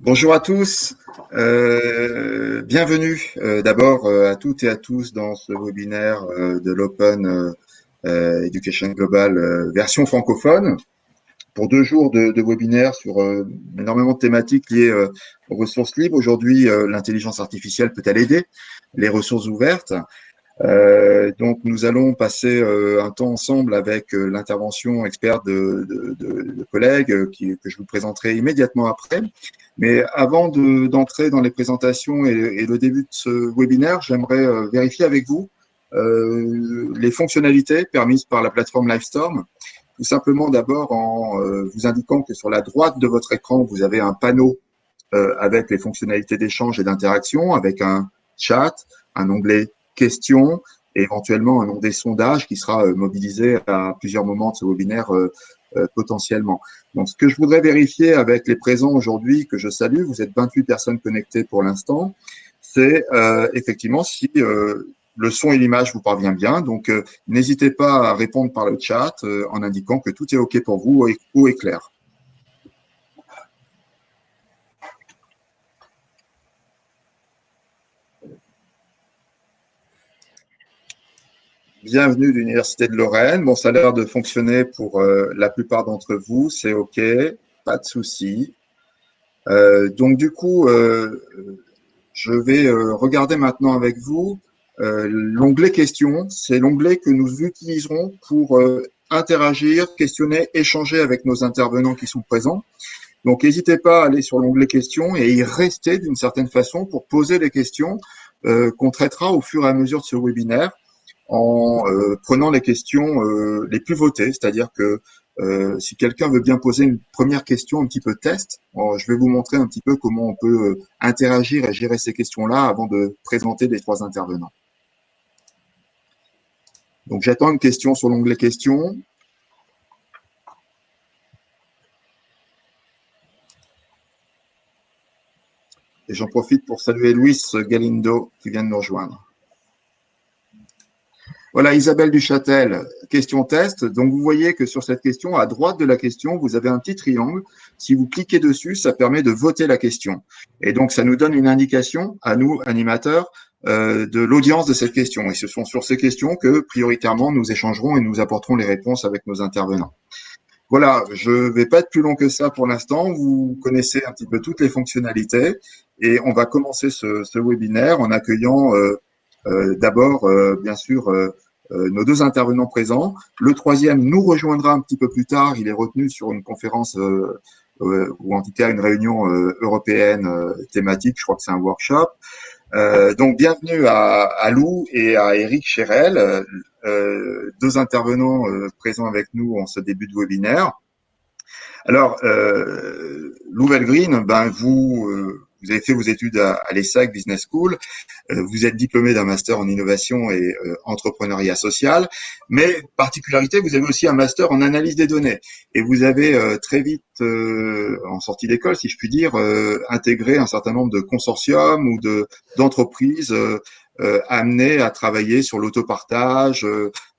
Bonjour à tous, euh, bienvenue euh, d'abord euh, à toutes et à tous dans ce webinaire de l'Open Education Global version francophone pour deux jours de, de webinaire sur énormément de thématiques liées aux ressources libres. Aujourd'hui, l'intelligence artificielle peut-elle aider les ressources ouvertes euh, donc, nous allons passer euh, un temps ensemble avec euh, l'intervention experte de, de, de, collègues qui, que je vous présenterai immédiatement après. Mais avant d'entrer dans les présentations et, le début de ce webinaire, j'aimerais vérifier avec vous les fonctionnalités permises par la plateforme Livestorm. Tout simplement d'abord en vous indiquant que sur la droite de votre écran, vous avez un panneau avec les fonctionnalités d'échange et d'interaction, avec un chat, un onglet questions et éventuellement un nom des sondages qui sera euh, mobilisé à plusieurs moments de ce webinaire euh, euh, potentiellement. Donc, ce que je voudrais vérifier avec les présents aujourd'hui, que je salue, vous êtes 28 personnes connectées pour l'instant, c'est effectivement si le son et l'image vous parvient bien. Donc, n'hésitez pas à répondre par le chat en indiquant que tout est OK pour vous ou est clair. Bienvenue de l'Université de Lorraine. Bon, ça a l'air de fonctionner pour euh, la plupart d'entre vous. C'est OK, pas de souci. Euh, donc, du coup, euh, je vais regarder maintenant avec vous l'onglet questions. C'est l'onglet que nous utiliserons pour interagir, questionner, échanger avec nos intervenants qui sont présents. Donc, n'hésitez pas à aller sur l'onglet questions et y rester d'une certaine façon pour poser des questions qu'on traitera au fur et à mesure de ce webinaire en euh, prenant les questions euh, les plus votées, c'est-à-dire que euh, si quelqu'un veut bien poser une première question un petit peu test, je vais vous montrer un petit peu comment on peut interagir et gérer ces questions-là avant de présenter les trois intervenants. Donc j'attends une question sur l'onglet questions. Et j'en profite pour saluer Luis Galindo qui vient de nous rejoindre. Voilà, Isabelle Duchâtel, question test. Donc, vous voyez que sur cette question, à droite de la question, vous avez un petit triangle. Si vous cliquez dessus, ça permet de voter la question. Et donc, ça nous donne une indication à nous, animateurs, euh, de l'audience de cette question. Et ce sont sur ces questions que, prioritairement, nous échangerons et nous apporterons les réponses avec nos intervenants. Voilà, je ne vais pas être plus long que ça pour l'instant. Vous connaissez un petit peu toutes les fonctionnalités et on va commencer ce, ce webinaire en accueillant euh, d'abord, euh, bien sûr, euh, nos deux intervenants présents. Le troisième nous rejoindra un petit peu plus tard. Il est retenu sur une conférence ou en tout cas une réunion européenne thématique. Je crois que c'est un workshop. donc, bienvenue à, Lou et à Eric Chérel, deux intervenants présents avec nous en ce début de webinaire. Alors, Lou Green, ben vous vous avez fait vos études à, l'ESSAC Business School, euh, vous êtes diplômé d'un master en innovation et euh, entrepreneuriat social, mais particularité, vous avez aussi un master en analyse des données. Et vous avez euh, très vite, en sortie d'école, si je puis dire, intégré un certain nombre de consortiums ou de d'entreprises amenées à travailler sur l'autopartage,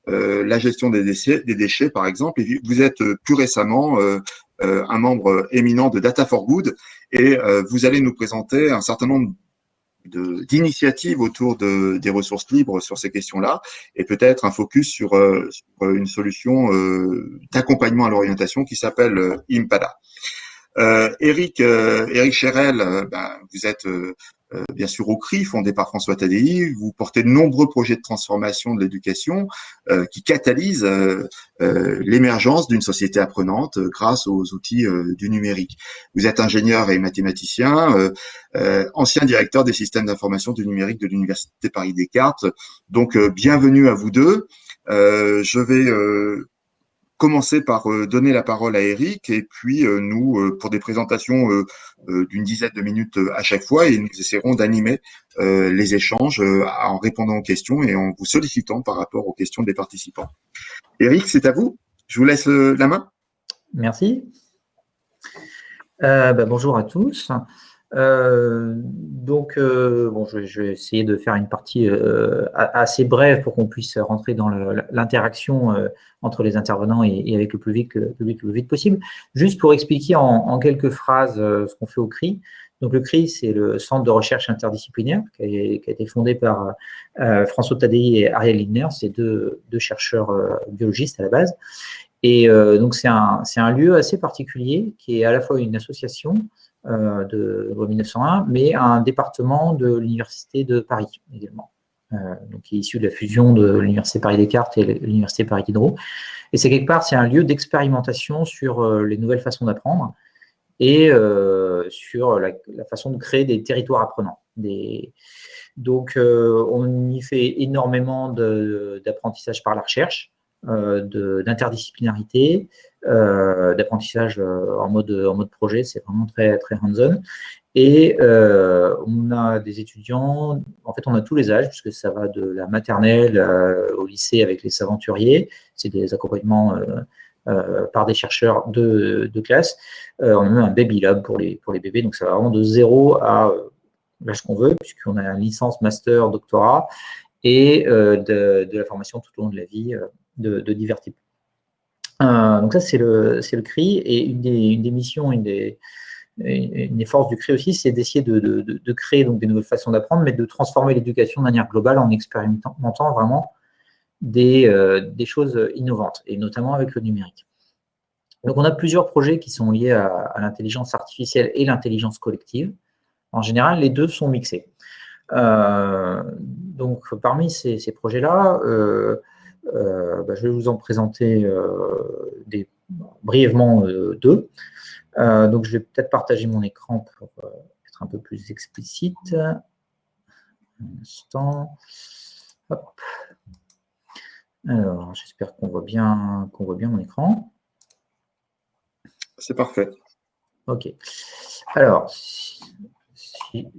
la gestion des déchets, des déchets, par exemple. Et vous êtes plus récemment un membre éminent de Data for Good, et euh, vous allez nous présenter un certain nombre d'initiatives autour de, des ressources libres sur ces questions-là et peut-être un focus sur, euh, sur une solution euh, d'accompagnement à l'orientation qui s'appelle Impada. Eric, Eric Cherel, ben, vous êtes euh, bien sûr au CRI, fondé par François Tadei. Vous portez de nombreux projets de transformation de l'éducation euh, qui catalysent euh, l'émergence d'une société apprenante grâce aux outils du numérique. Vous êtes ingénieur et mathématicien, ancien directeur des systèmes d'information du numérique de l'Université Paris-Descartes. Donc, bienvenue à vous deux. je vais commencer par euh, donner la parole à Eric et puis euh, nous, euh, pour des présentations d'une dizaine de minutes à chaque fois, et nous essaierons d'animer les échanges en répondant aux questions et en vous sollicitant par rapport aux questions des participants. Eric, c'est à vous. Je vous laisse la main. Merci. Ben, bonjour à tous. Euh, donc, euh, bon, je, je, vais essayer de faire une partie euh, assez brève pour qu'on puisse rentrer dans l'interaction entre les intervenants et, avec le vite, le, le plus vite possible. Juste pour expliquer en, en quelques phrases ce qu'on fait au CRI. Donc le CRI, c'est le Centre de recherche interdisciplinaire qui a, été fondé par euh, François Tadei et Ariel Lindner, c'est deux, chercheurs euh, biologistes à la base. Et euh, donc c'est un, un, lieu assez particulier qui est à la fois une association de loi 1901, mais un département de l'Université de Paris également. donc qui est issu de la fusion de l'Université Paris-Descartes et l'Université Paris-Diderot. Et c'est quelque part, c'est un lieu d'expérimentation sur les nouvelles façons d'apprendre et euh, sur la, façon de créer des territoires apprenants. Donc, euh, on y fait énormément d'apprentissage par la recherche, euh, d'interdisciplinarité, d'apprentissage en mode, en mode projet, c'est vraiment très, très hands-on. Et on a des étudiants, en fait on a tous les âges, puisque ça va de la maternelle au lycée avec les aventuriers, c'est des accompagnements euh, par des chercheurs de, classe. Euh, on a même un Baby Lab pour les, pour les bébés, donc ça va vraiment de zéro à euh, l'âge qu'on veut, puisqu'on a une licence, master, doctorat, et de, la formation tout au long de la vie de, divers types. Donc ça, c'est le, CRI, et une des, missions, une des, forces du CRI aussi, c'est d'essayer de, créer donc, des nouvelles façons d'apprendre, mais de transformer l'éducation de manière globale en expérimentant vraiment euh, des, choses innovantes, et notamment avec le numérique. Donc, on a plusieurs projets qui sont liés à, l'intelligence artificielle et l'intelligence collective. En général, les deux sont mixés. Euh, donc, parmi ces, projets-là, euh, bah, je vais vous en présenter des, brièvement deux. donc, je vais peut-être partager mon écran pour être un peu plus explicite. Un instant. Hop. Alors, j'espère qu'on voit, bien, qu'on voit bien mon écran. C'est parfait. OK. Alors, si,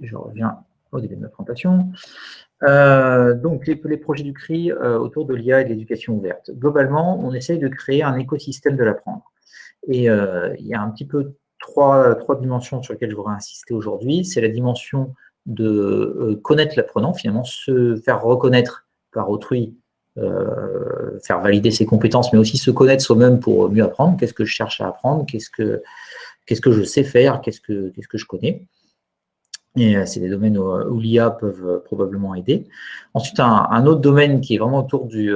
je reviens au début de ma présentation. Euh, donc, les, projets du CRI euh, autour de l'IA et de l'éducation ouverte. Globalement, on essaye de créer un écosystème de l'apprendre. Et euh, il y a un petit peu trois, trois dimensions sur lesquelles je voudrais insister aujourd'hui. C'est la dimension de connaître l'apprenant, finalement, se faire reconnaître par autrui euh, faire valider ses compétences, mais aussi se connaître soi-même pour mieux apprendre. Qu'est-ce que je cherche à apprendre? Qu'est-ce que, que je sais faire? Qu'est-ce que, qu'est-ce que je connais? Et euh, c'est des domaines où, l'IA peuvent euh, probablement aider. Ensuite, un, autre domaine qui est vraiment autour du,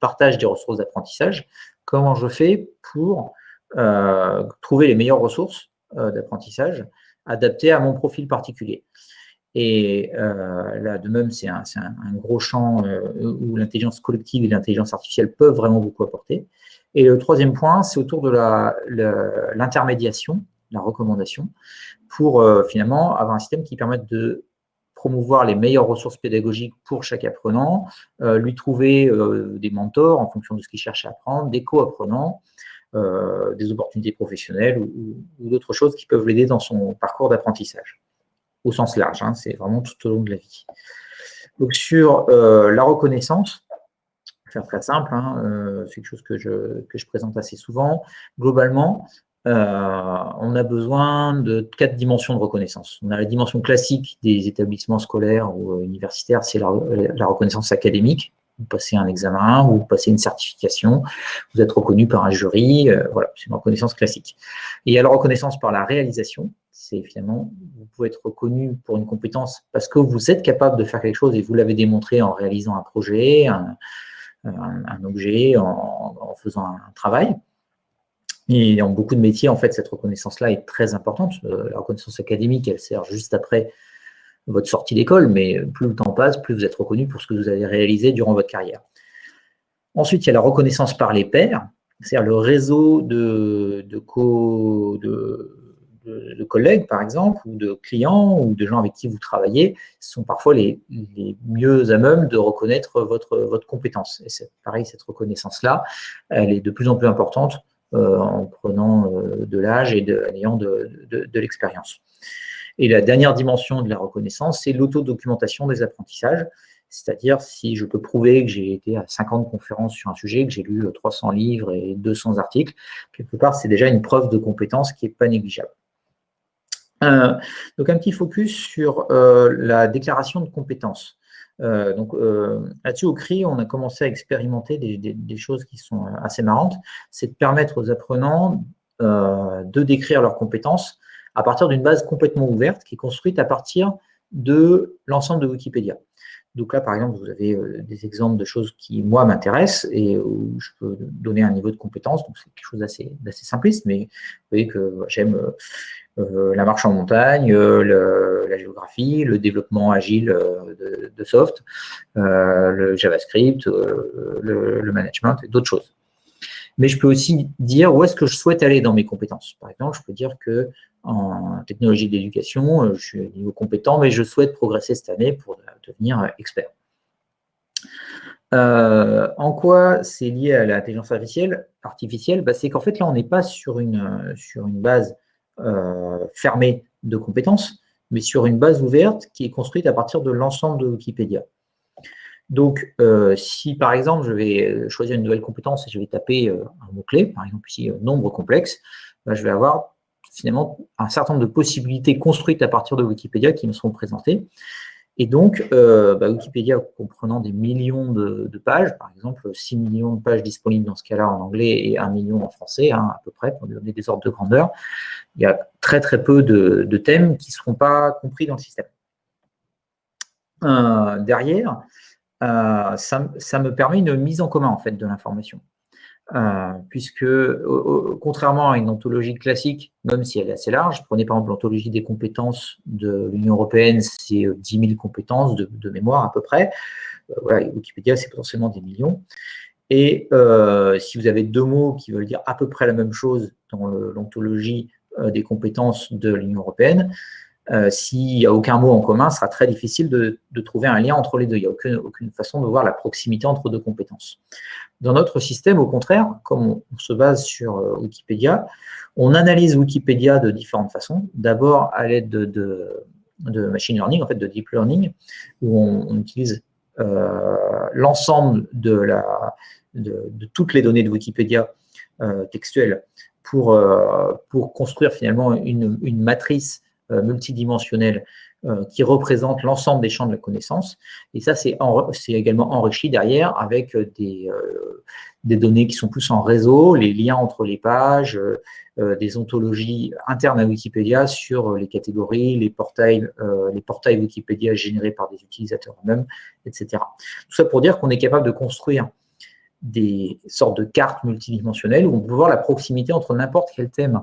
partage des ressources d'apprentissage. Comment je fais pour trouver les meilleures ressources d'apprentissage adaptées à mon profil particulier? Et euh, là, de même, c'est un, gros champ euh, où l'intelligence collective et l'intelligence artificielle peuvent vraiment beaucoup apporter. Et le troisième point, c'est autour de l'intermédiation, recommandation, pour euh, finalement avoir un système qui permette de promouvoir les meilleures ressources pédagogiques pour chaque apprenant, lui trouver des mentors en fonction de ce qu'il cherche à apprendre, des co-apprenants, des opportunités professionnelles ou d'autres choses qui peuvent l'aider dans son parcours d'apprentissage au sens large, hein, c'est vraiment tout au long de la vie. Donc sur euh, la reconnaissance, faire très simple, hein, euh, c'est quelque chose que je présente assez souvent. Globalement, euh, on a besoin de quatre dimensions de reconnaissance. On a la dimension classique des établissements scolaires ou universitaires, c'est la, reconnaissance académique. Vous passez un examen, ou vous passez une certification, vous êtes reconnu par un jury, voilà, c'est une reconnaissance classique. Et il y a la reconnaissance par la réalisation, c'est finalement, vous pouvez être reconnu pour une compétence parce que vous êtes capable de faire quelque chose et vous l'avez démontré en réalisant un projet, un, objet, en, faisant un travail. Et dans beaucoup de métiers, en fait, cette reconnaissance-là est très importante. Euh, la reconnaissance académique, elle sert juste après votre sortie d'école, mais plus le temps passe, plus vous êtes reconnu pour ce que vous avez réalisé durant votre carrière. Ensuite, il y a la reconnaissance par les pairs, c'est-à-dire le réseau de, de, de, collègues, par exemple, ou de clients, ou de gens avec qui vous travaillez, sont parfois les, mieux à même de reconnaître votre, votre compétence. Et pareil, cette reconnaissance-là, elle est de plus en plus importante en prenant euh, de l'âge et en ayant de, de, l'expérience. Et la dernière dimension de la reconnaissance, c'est l'autodocumentation des apprentissages. C'est-à-dire, si je peux prouver que j'ai été à 50 conférences sur un sujet, que j'ai lu 300 livres et 200 articles, quelque part, c'est déjà une preuve de compétence qui n'est pas négligeable. Euh, donc, un petit focus sur euh, la déclaration de compétences. Euh, donc là-dessus, au CRI, on a commencé à expérimenter des, choses qui sont assez marrantes. C'est de permettre aux apprenants de décrire leurs compétences à partir d'une base complètement ouverte qui est construite à partir de l'ensemble de Wikipédia. Donc là, par exemple, vous avez euh, des exemples de choses qui, moi, m'intéressent et où je peux donner un niveau de compétence. Donc, c'est quelque chose d'assez simpliste, mais vous voyez que j'aime euh, la marche en montagne, euh, la géographie, le développement agile de, soft, le JavaScript, le, management et d'autres choses. Mais je peux aussi dire où est-ce que je souhaite aller dans mes compétences. Par exemple, je peux dire que en technologie d'éducation, euh, je suis niveau compétent, mais je souhaite progresser cette année pour devenir expert. Euh, en quoi c'est lié à l'intelligence artificielle, artificielle? Bah, C'est qu'en fait, là, on n'est pas sur une, sur une base euh, fermée de compétences, mais sur une base ouverte qui est construite à partir de l'ensemble de Wikipédia. Donc, si par exemple, je vais choisir une nouvelle compétence et je vais taper un mot-clé, par exemple ici, nombre complexe, bah, je vais avoir finalement un certain nombre de possibilités construites à partir de Wikipédia qui me seront présentées. Et donc, euh, bah, Wikipédia comprenant des millions de, pages, par exemple 6 millions de pages disponibles dans ce cas-là en anglais et 1 million en français, hein, à peu près, pour donner des ordres de grandeur, il y a très très peu de, thèmes qui ne seront pas compris dans le système. Euh, derrière, euh, ça, ça, me permet une mise en commun en fait, de l'information. Euh, puisque contrairement à une ontologie classique, même si elle est assez large, prenez par exemple l'ontologie des compétences de l'Union européenne, c'est 10 euh, 000 compétences de, mémoire à peu près. Euh, Wikipédia, c'est potentiellement des millions. Et si vous avez deux mots qui veulent dire à peu près la même chose dans l'ontologie des compétences de l'Union européenne, s'il n'y a aucun mot en commun, ce sera très difficile de, trouver un lien entre les deux. Il n'y a aucune, façon de voir la proximité entre deux compétences. Dans notre système, au contraire, comme on, se base sur euh, Wikipédia, on analyse Wikipédia de différentes façons. D'abord à l'aide de, machine learning, en fait de deep learning, où on, utilise euh, l'ensemble de, toutes les données de Wikipédia euh, textuelles pour, construire finalement une matrice multidimensionnelle euh, qui représente l'ensemble des champs de la connaissance. Et ça, c'est également enrichi derrière avec euh, des, euh, des, données qui sont plus en réseau, les liens entre les pages, des ontologies internes à Wikipédia sur les catégories, les portails, les portails Wikipédia générés par des utilisateurs eux-mêmes, etc. Tout ça pour dire qu'on est capable de construire des sortes de cartes multidimensionnelles où on peut voir la proximité entre n'importe quel thème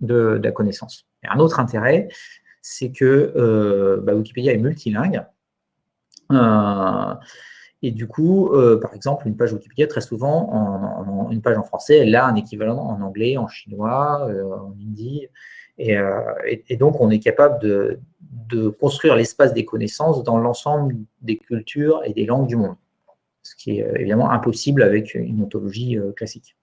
de, la connaissance. Un autre intérêt, c'est que euh, bah, Wikipédia est multilingue. Euh, et du coup, euh, par exemple, une page Wikipédia, très souvent, en, une page en français, elle a un équivalent en anglais, en chinois, en hindi. Et, donc, on est capable de construire l'espace des connaissances dans l'ensemble des cultures et des langues du monde. Ce qui est évidemment impossible avec une ontologie classique.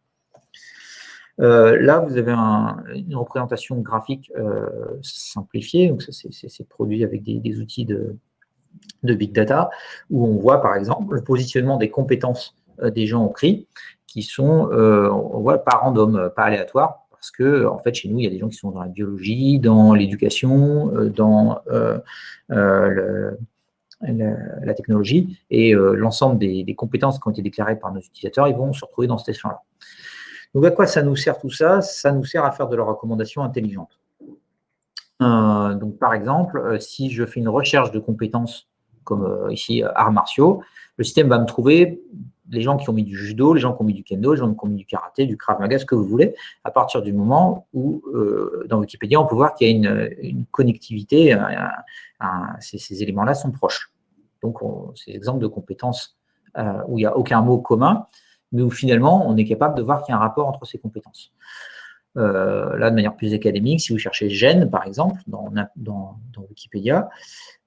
Euh, là, vous avez une représentation graphique euh, simplifiée, donc c'est produit avec des, outils de, big data, où on voit par exemple le positionnement des compétences euh, des gens au CRI, qui sont, on voit, pas random, pas aléatoire, parce que en fait chez nous, il y a des gens qui sont dans la biologie, dans l'éducation, dans la, technologie, et l'ensemble des, compétences qui ont été déclarées par nos utilisateurs, ils vont se retrouver dans cet échelon-là. Donc, à quoi ça nous sert tout ça? Ça nous sert à faire de la recommandation intelligente. Euh, donc, par exemple, euh, si je fais une recherche de compétences, comme euh, ici, arts martiaux, le système va me trouver les gens qui ont mis du judo, les gens qui ont mis du kendo, les gens qui ont mis du karaté, du krav maga, ce que vous voulez, à partir du moment où, dans Wikipédia, on peut voir qu'il y a une, connectivité, ces, éléments-là sont proches. Donc, ces exemples de compétences où il n'y a aucun mot commun, où finalement, on est capable de voir qu'il y a un rapport entre ces compétences. Euh, là, de manière plus académique, si vous cherchez gène, par exemple, dans, dans, Wikipédia,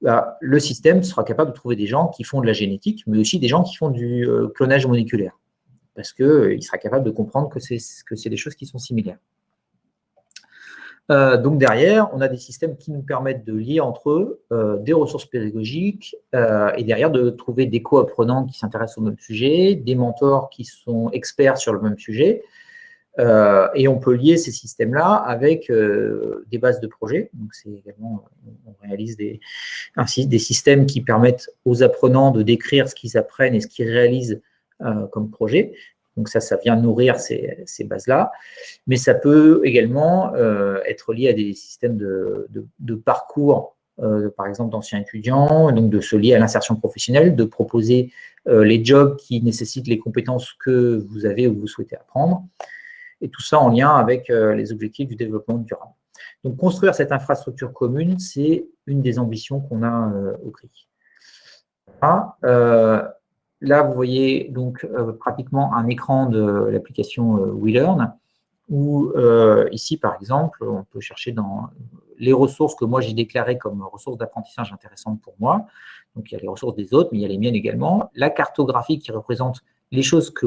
bah, le système sera capable de trouver des gens qui font de la génétique, mais aussi des gens qui font du euh, clonage moléculaire, parce qu'il euh, sera capable de comprendre que c'est des choses qui sont similaires. Euh, donc derrière, on a des systèmes qui nous permettent de lier entre eux euh, des ressources pédagogiques euh, et derrière de trouver des co-apprenants qui s'intéressent au même sujet, des mentors qui sont experts sur le même sujet. et on peut lier ces systèmes-là avec des bases de projets. Donc c'est également, on réalise des, des systèmes qui permettent aux apprenants de décrire ce qu'ils apprennent et ce qu'ils réalisent comme projet. Donc ça, ça vient nourrir ces, bases-là. Mais ça peut également être lié à des systèmes de, parcours, par exemple d'anciens étudiants, donc de se lier à l'insertion professionnelle, de proposer les jobs qui nécessitent les compétences que vous avez ou vous souhaitez apprendre. Et tout ça en lien avec les objectifs du développement durable. Donc, construire cette infrastructure commune, c'est une des ambitions qu'on a euh, au CRI. Euh, là, vous voyez donc euh, pratiquement un écran de l'application WeLearn, où ici, par exemple, on peut chercher dans les ressources que moi j'ai déclarées comme ressources d'apprentissage intéressantes pour moi. Donc, il y a les ressources des autres, mais il y a les miennes également. La cartographie qui représente les choses que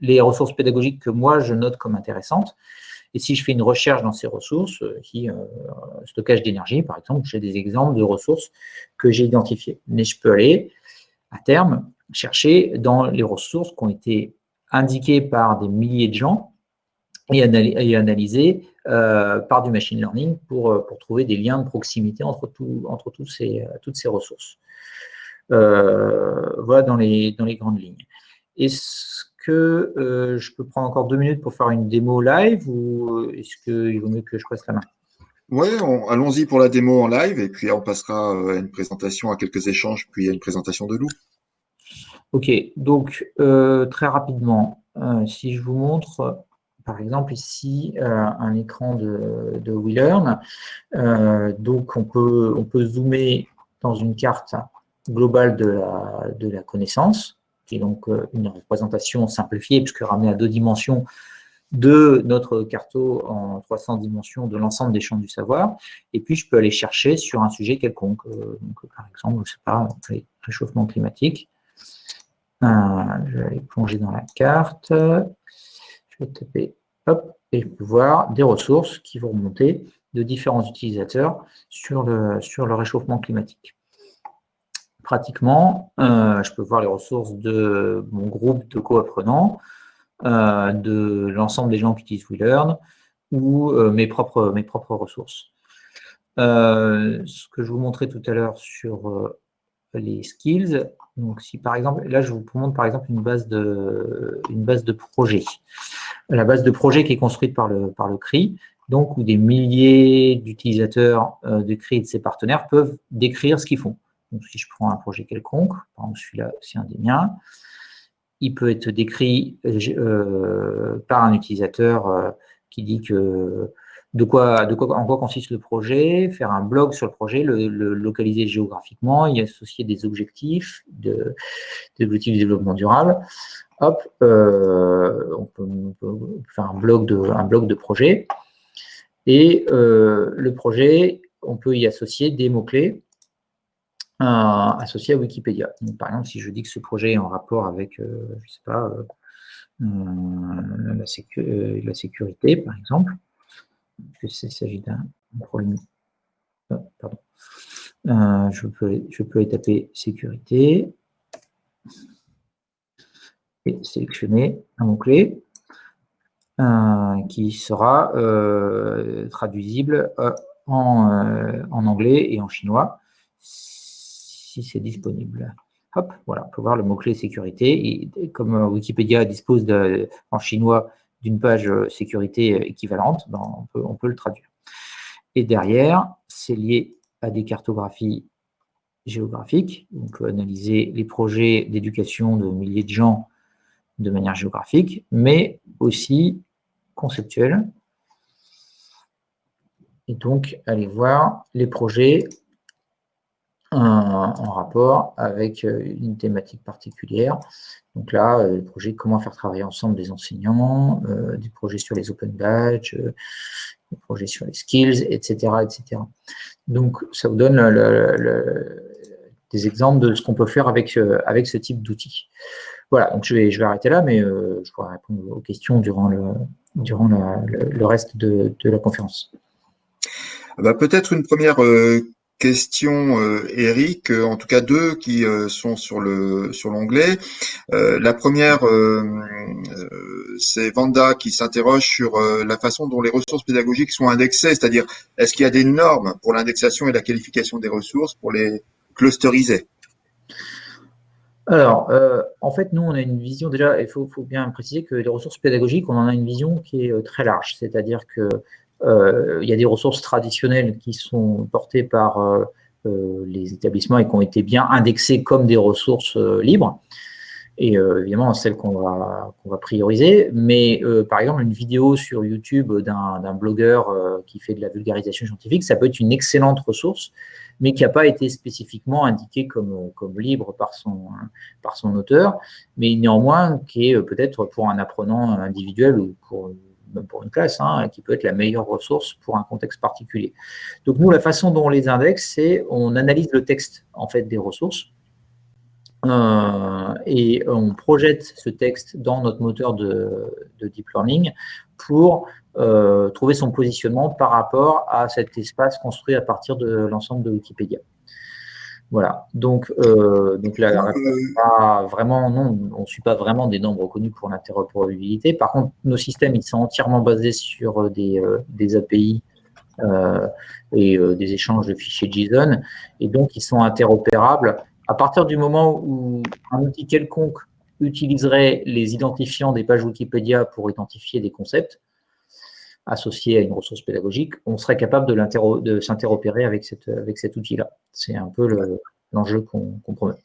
les ressources pédagogiques que moi je note comme intéressantes. Et si je fais une recherche dans ces ressources, euh, qui euh, stockage d'énergie, par exemple, j'ai des exemples de ressources que j'ai identifiées. Mais je peux aller, à terme, chercher dans les ressources qui ont été indiquées par des milliers de gens et, analyser euh, par du machine learning pour, pour trouver des liens de proximité entre, entre ces, toutes ces ressources. voilà dans les, dans les grandes lignes. Et que euh, je peux prendre encore deux minutes pour faire une démo live ou est-ce qu'il vaut mieux que je passe la main? Oui, allons-y pour la démo en live et puis on passera euh, à une présentation, à quelques échanges, puis à une présentation de Lou. Ok, donc euh, très rapidement, si je vous montre par exemple ici un écran de, WeLearn, donc on peut, zoomer dans une carte globale de la, connaissance qui est donc euh, une représentation simplifiée, puisque ramenée à deux dimensions de notre carto en 300 dimensions de l'ensemble des champs du savoir. Et puis, je peux aller chercher sur un sujet quelconque. Euh, par exemple, je ne sais pas, réchauffement climatique. Euh, je vais aller plonger dans la carte. Je vais taper, hop, et je peux voir des ressources qui vont remonter de différents utilisateurs sur le, sur le réchauffement climatique pratiquement, euh, je peux voir les ressources de mon groupe de co-apprenants, euh, de l'ensemble des gens qui utilisent WeLearn ou euh, mes, propres, mes propres ressources. ce que je vous montrais tout à l'heure sur les skills, donc si par exemple, là je vous montre par exemple une base de, une base de projet. La base de projet qui est construite par le, par le CRI, donc où des milliers d'utilisateurs de CRI et de ses partenaires peuvent décrire ce qu'ils font. Donc, si je prends un projet quelconque, par exemple celui-là, c'est un des miens, il peut être décrit euh, par un utilisateur euh, qui dit que de quoi, en quoi consiste le projet, faire un blog sur le projet, le, localiser géographiquement, y associer des objectifs, de, des objectifs de développement durable. Hop, euh, on, peut, faire un blog de, projet. Et le projet, on peut y associer des mots-clés associé à Wikipédia. par exemple, si je dis que ce projet est en rapport avec, euh, je sais pas, euh, euh, la, sécurité, par exemple, il s'agit d'un problème. pardon. je, peux, je peux taper sécurité et sélectionner un mot-clé qui sera traduisible en, anglais et en chinois si c'est disponible. Hop, voilà, on peut voir le mot-clé sécurité. Comme euh, Wikipédia dispose en chinois d'une page euh, sécurité équivalente, ben, on, peut, on peut le traduire. Et derrière, c'est lié à des cartographies géographiques. On peut analyser les projets d'éducation de milliers de gens de manière géographique, mais aussi conceptuelle. Et donc, aller voir les projets en rapport avec euh, une thématique particulière. Donc là, euh, le projet comment faire travailler ensemble des enseignants, euh, des projets sur les open badges, des projets sur les skills, etc. etc. Donc, ça vous donne des exemples de ce qu'on peut faire avec, avec ce type d'outils. Voilà, donc je vais, je vais arrêter là, mais je pourrai répondre aux questions durant le, durant le, reste de, de, la conférence. Bah, peut-être une première questions, euh, Eric, euh, en tout cas deux qui euh, sont sur le l'onglet. la première, c'est Vanda qui s'interroge sur la façon dont les ressources pédagogiques sont indexées, c'est-à-dire est-ce qu'il y a des normes pour l'indexation et la qualification des ressources pour les clusteriser? Alors, en fait, nous, on a une vision, déjà, il faut, bien préciser que les ressources pédagogiques, on en a une vision qui est très large, c'est-à-dire que il y a des ressources traditionnelles qui sont portées par les établissements et qui ont été bien indexées comme des ressources libres et euh, évidemment celle qu'on va, prioriser. Mais euh, par exemple, une vidéo sur YouTube d'un blogueur euh, qui fait de la vulgarisation scientifique, ça peut être une excellente ressource, mais qui n'a pas été spécifiquement indiquée comme, comme libre par son, par son auteur, mais néanmoins qui est peut-être pour un apprenant individuel ou pour même pour une classe, hein, qui peut être la meilleure ressource pour un contexte particulier. Donc nous, la façon dont on les indexe, c'est on analyse le texte en fait des ressources, euh, et on projette ce texte dans notre moteur de, deep learning pour euh, trouver son positionnement par rapport à cet espace construit à partir de l'ensemble de Wikipédia. Voilà, donc, euh, donc là, vraiment, non, on ne suit pas vraiment des nombres reconnus pour l'interopérabilité. Par contre, nos systèmes, ils sont entièrement basés sur des, des API et des échanges de fichiers JSON, et donc ils sont interopérables. À partir du moment où un outil quelconque utiliserait les identifiants des pages Wikipédia pour identifier des concepts associés à une ressource pédagogique, on serait capable de, s'interopérer avec, cet outil-là. C'est un peu l'enjeu qu'on promet.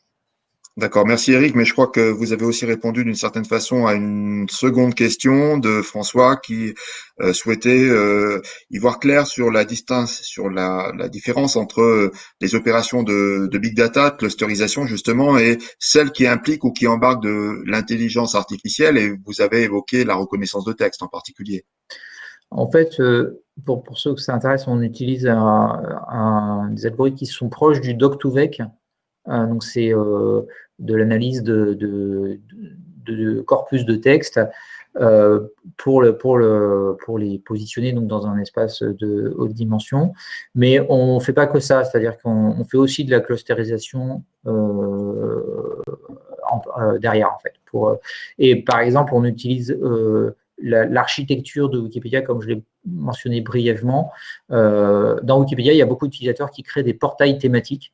D'accord, merci Eric, mais je crois que vous avez aussi répondu d'une certaine façon à une seconde question de François qui euh, souhaitait euh, y voir clair sur la distance, sur la, différence entre euh, les opérations de, big data, de clusterisation justement, et celles qui impliquent ou qui embarquent de l'intelligence artificielle, et vous avez évoqué la reconnaissance de texte en particulier. En fait, pour, pour ceux que ça intéresse, on utilise des algorithmes qui sont proches du doc-to-vec, donc c'est de l'analyse de, corpus de texte euh, pour, le, pour, le, pour les positionner donc, dans un espace de haute dimension. Mais on ne fait pas que ça, c'est-à-dire qu'on fait aussi de la clusterisation euh, euh, derrière. En fait, et par exemple, on utilise l'architecture de Wikipédia, comme je l'ai mentionné brièvement. dans Wikipédia, il y a beaucoup d'utilisateurs qui créent des portails thématiques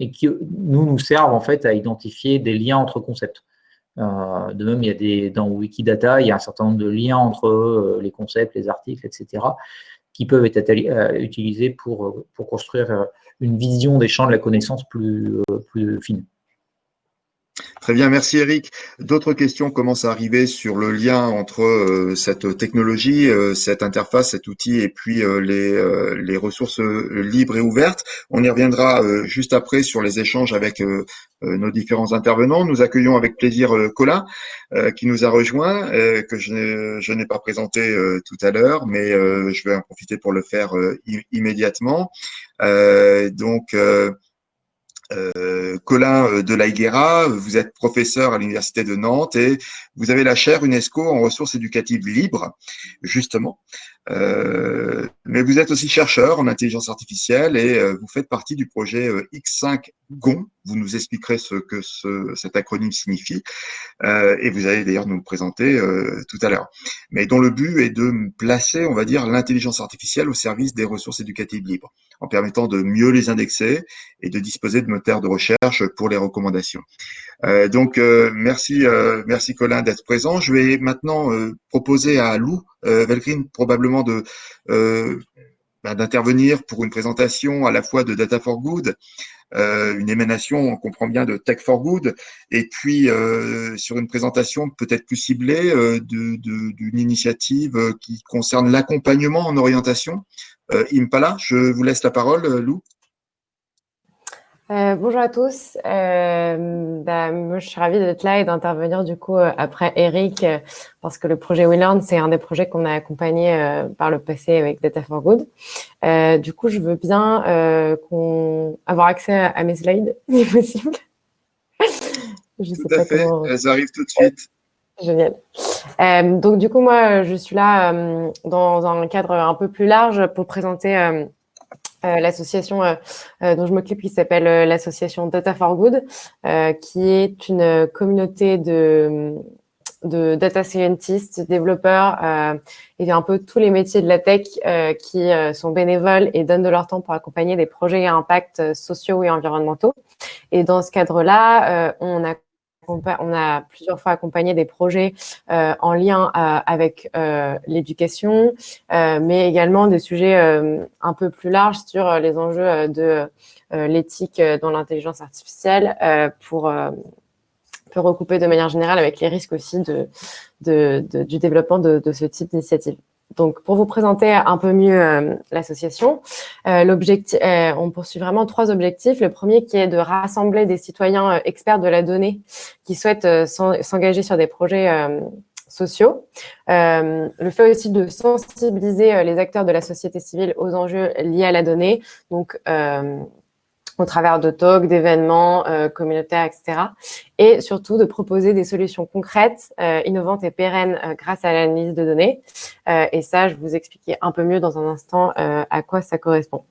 et qui nous, servent en fait à identifier des liens entre concepts. Euh, de même, il y a des, dans Wikidata, il y a un certain nombre de liens entre euh, les concepts, les articles, etc., qui peuvent être euh, utilisés pour, construire une vision des champs de la connaissance plus fine. Très bien, merci Eric. D'autres questions commencent à arriver sur le lien entre euh, cette technologie, euh, cette interface, cet outil et puis euh, les, les, ressources libres et ouvertes. On y reviendra juste après sur les échanges avec nos différents intervenants. Nous accueillons avec plaisir Colin qui nous a rejoint, que je n'ai pas présenté tout à l'heure, mais je vais en profiter pour le faire immédiatement. donc, euh, Colin euh, de la Higuera, vous êtes professeur à l'Université de Nantes et vous avez la chaire UNESCO en ressources éducatives libres, justement. Euh, mais vous êtes aussi chercheur en intelligence artificielle et euh, vous faites partie du projet euh, X5 GON. Vous nous expliquerez ce que ce, cet acronyme signifie et vous allez d'ailleurs nous le présenter tout à l'heure. Mais dont le but est de placer, on va dire, l'intelligence artificielle au service des ressources éducatives libres, en permettant de mieux les indexer et de disposer de moteurs de recherche pour les recommandations. donc merci, merci Colin d'être présent. Je vais maintenant proposer à Lou Velgrin probablement de euh, bah, d'intervenir pour une présentation à la fois de Data for Good, euh, une émanation, on comprend bien, de Tech for Good, et puis sur une présentation peut-être plus ciblée d'une initiative qui concerne l'accompagnement en orientation. Impala, je vous laisse la parole, Lou. Euh, bonjour à tous. Euh, bah, moi, je suis ravie d'être là et d'intervenir du coup euh, après Eric, parce que le projet WeLearn, c'est un des projets qu'on a accompagné par le passé avec Data for Good. du coup, je veux bien qu'on avoir accès à, mes slides, si possible. je sais pas Comment... Elles arrivent tout de suite. Génial. donc, du coup, moi, je suis là dans un cadre un peu plus large pour présenter euh, l'association euh, euh, dont je m'occupe qui s'appelle l'association Data for Good, qui est une communauté de, de data scientists, développeurs et un peu tous les métiers de la tech qui sont bénévoles et donnent de leur temps pour accompagner des projets à impact sociaux et environnementaux. Et dans ce cadre-là, on a on a plusieurs fois accompagné des projets euh, en lien avec l'éducation, mais également des sujets un peu plus larges sur les enjeux de l'éthique dans l'intelligence artificielle pour recouper de manière générale avec les risques aussi du développement de ce type d'initiative. Donc, pour vous présenter un peu mieux euh, l'association, euh, euh, on poursuit vraiment trois objectifs. Le premier qui est de rassembler des citoyens experts de la donnée qui souhaitent s'engager sur des projets sociaux. le fait aussi de sensibiliser les acteurs de la société civile aux enjeux liés à la donnée. Donc, au travers de talks, d'événements euh, communautaires, etc. Et surtout de proposer des solutions concrètes, euh, innovantes et pérennes euh, grâce à l'analyse de données. et ça, je vous expliquer un peu mieux dans un instant à quoi ça correspond.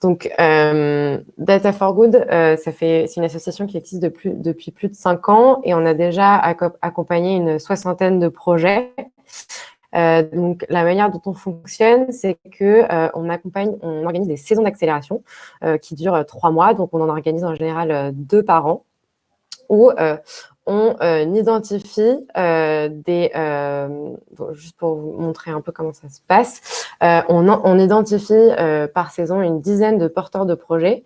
Donc, Data for Good, c'est une association qui existe depuis plus de cinq ans et on a déjà accompagné une soixantaine de projets. Euh, donc, la manière dont on fonctionne, c'est que euh, on accompagne, on organise des saisons d'accélération euh, qui durent trois mois. Donc, on en organise en général deux par an, où on identifie des, juste pour vous montrer un peu comment ça se passe, on, on, identifie par saison une dizaine de porteurs de projets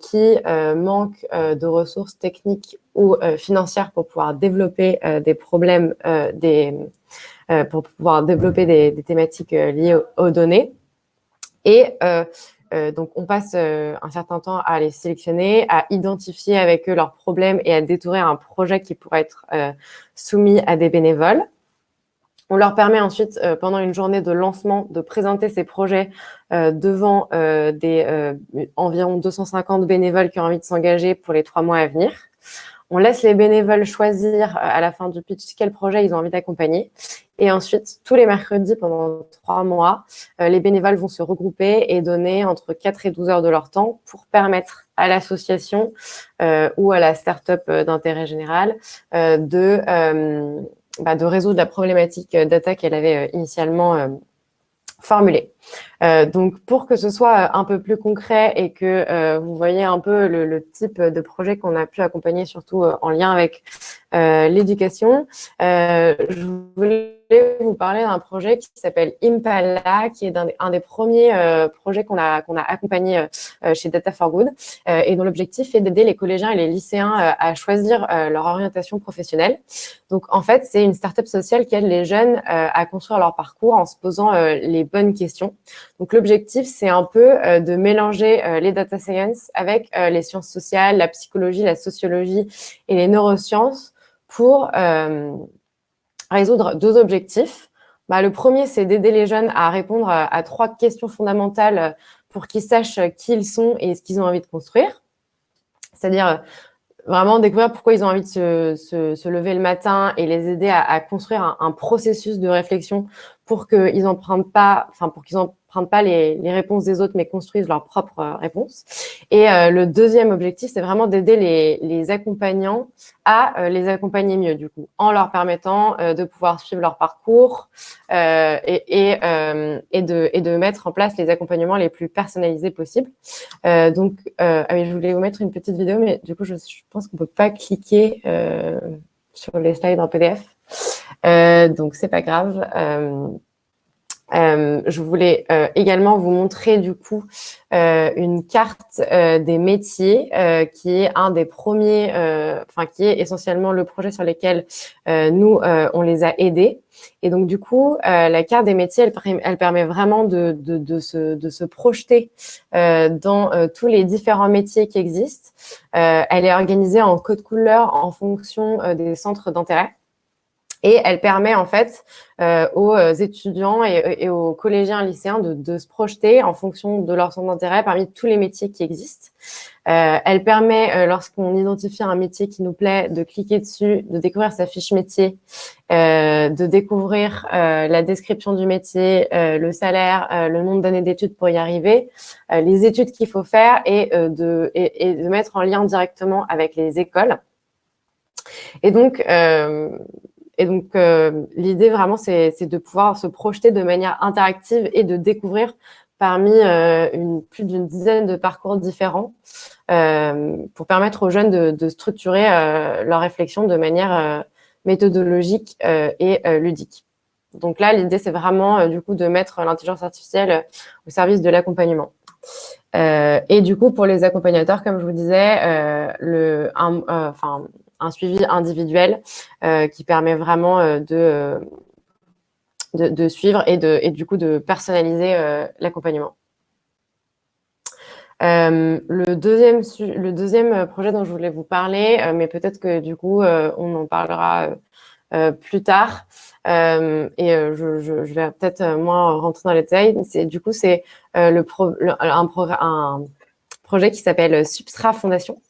qui manquent de ressources techniques ou financières pour pouvoir développer des problèmes, des euh, pour pouvoir développer des, thématiques euh, liées aux, données. Et euh, donc, on passe un certain temps à les sélectionner, à identifier avec eux leurs problèmes et à détourer un projet qui pourrait être soumis à des bénévoles. On leur permet ensuite, pendant une journée de lancement, de présenter ces projets devant des environ 250 bénévoles qui ont envie de s'engager pour les trois mois à venir. On laisse les bénévoles choisir à la fin du pitch quel projet ils ont envie d'accompagner. Et ensuite, tous les mercredis, pendant trois mois, euh, les bénévoles vont se regrouper et donner entre 4 et 12 heures de leur temps pour permettre à l'association euh, ou à la start-up euh, d'intérêt général de, bah, de résoudre la problématique data qu'elle avait initialement formulée. Donc, pour que ce soit un peu plus concret et que vous voyez un peu le, le type de projet qu'on a pu accompagner, surtout en lien avec l'éducation, je voulais vous parler d'un projet qui s'appelle Impala, qui est un, des premiers euh, projets qu'on a, qu'on a accompagné euh, euh, chez Data for Good et dont l'objectif est d'aider les collégiens et les lycéens à choisir leur orientation professionnelle. Donc, en fait, c'est une startup sociale qui aide les jeunes à construire leur parcours en se posant les bonnes questions. Donc, l'objectif, c'est un peu de mélanger les data science avec les sciences sociales, la psychologie, la sociologie et les neurosciences pour résoudre deux objectifs. Bah, le premier, c'est d'aider les jeunes à répondre à, trois questions fondamentales pour qu'ils sachent qui ils sont et ce qu'ils ont envie de construire. C'est-à-dire euh, vraiment découvrir pourquoi ils ont envie de se, lever le matin et les aider à, construire un, processus de réflexion pour qu'ils n'empruntent pas, enfin pour qu'ils n'empruntent pas les, réponses des autres, mais construisent leurs propres euh, réponses. Et euh, le deuxième objectif, c'est vraiment d'aider les, les, accompagnants à euh, les accompagner mieux, du coup, en leur permettant de pouvoir suivre leur parcours et, et, et, de, et de mettre en place les accompagnements les plus personnalisés possibles. donc, ah je voulais vous mettre une petite vidéo, mais du coup, je, je pense qu'on peut pas cliquer sur les slides en PDF. Euh, donc, c'est pas grave. Euh, euh, je voulais euh, également vous montrer du coup euh, une carte euh, des métiers qui est un des premiers, enfin qui est essentiellement le projet sur lequel nous on les a aidés. Et donc du coup, la carte des métiers, elle, elle permet vraiment de, de, de, se, de se projeter dans tous les différents métiers qui existent. elle est organisée en code couleur en fonction des centres d'intérêt. Et elle permet en fait euh, aux euh, étudiants et, aux collégiens et lycéens de, se projeter en fonction de leur centre d'intérêt parmi tous les métiers qui existent. Euh, elle permet, lorsqu'on identifie un métier qui nous plaît, de cliquer dessus, de découvrir sa fiche métier, de découvrir la description du métier, le salaire, le nombre d'années d'études pour y arriver, les études qu'il faut faire et, de, et, de mettre en lien directement avec les écoles. Et donc, et donc, euh, l'idée vraiment, c'est de pouvoir se projeter de manière interactive et de découvrir parmi une, plus d'une dizaine de parcours différents pour permettre aux jeunes de, de structurer leur réflexion de manière méthodologique et ludique. Donc là, l'idée, c'est vraiment du coup de mettre l'intelligence artificielle au service de l'accompagnement. Euh, et du coup, pour les accompagnateurs, comme je vous disais, euh, le, un, euh, enfin, un suivi individuel qui permet vraiment de, de, de, suivre et, de, et du coup de personnaliser l'accompagnement. Euh, le, deuxième, le deuxième projet dont je voulais vous parler, mais peut-être que du coup, on en parlera plus tard, euh, et euh, je, vais peut-être euh, moins rentrer dans les détails. C'est du coup c'est le, pro, un, un, projet qui s'appelle Substrat Fondation.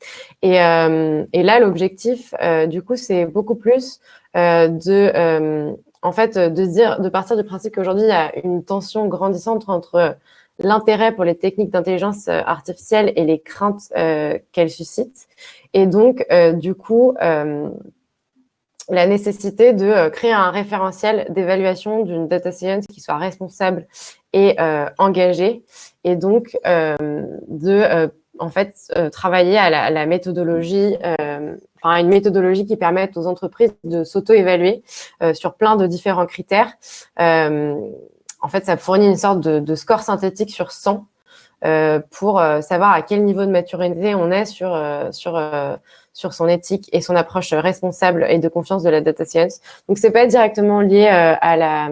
Et, et là l'objectif du coup c'est beaucoup plus de en fait de dire de partir du principe qu'aujourd'hui il y a une tension grandissante entre l'intérêt pour les techniques d'intelligence artificielle et les craintes qu'elles suscitent. Et donc, du coup, la nécessité de euh, créer un référentiel d'évaluation d'une data science qui soit responsable et euh, engagée, et donc euh, de en fait travailler à la, méthodologie, enfin une méthodologie qui permette aux entreprises de s'auto-évaluer sur plein de différents critères. en fait, ça fournit une sorte de, de score synthétique sur 100 pour savoir à quel niveau de maturité on est sur sur sur son éthique et son approche responsable et de confiance de la data science. Donc, c'est pas directement lié euh, à la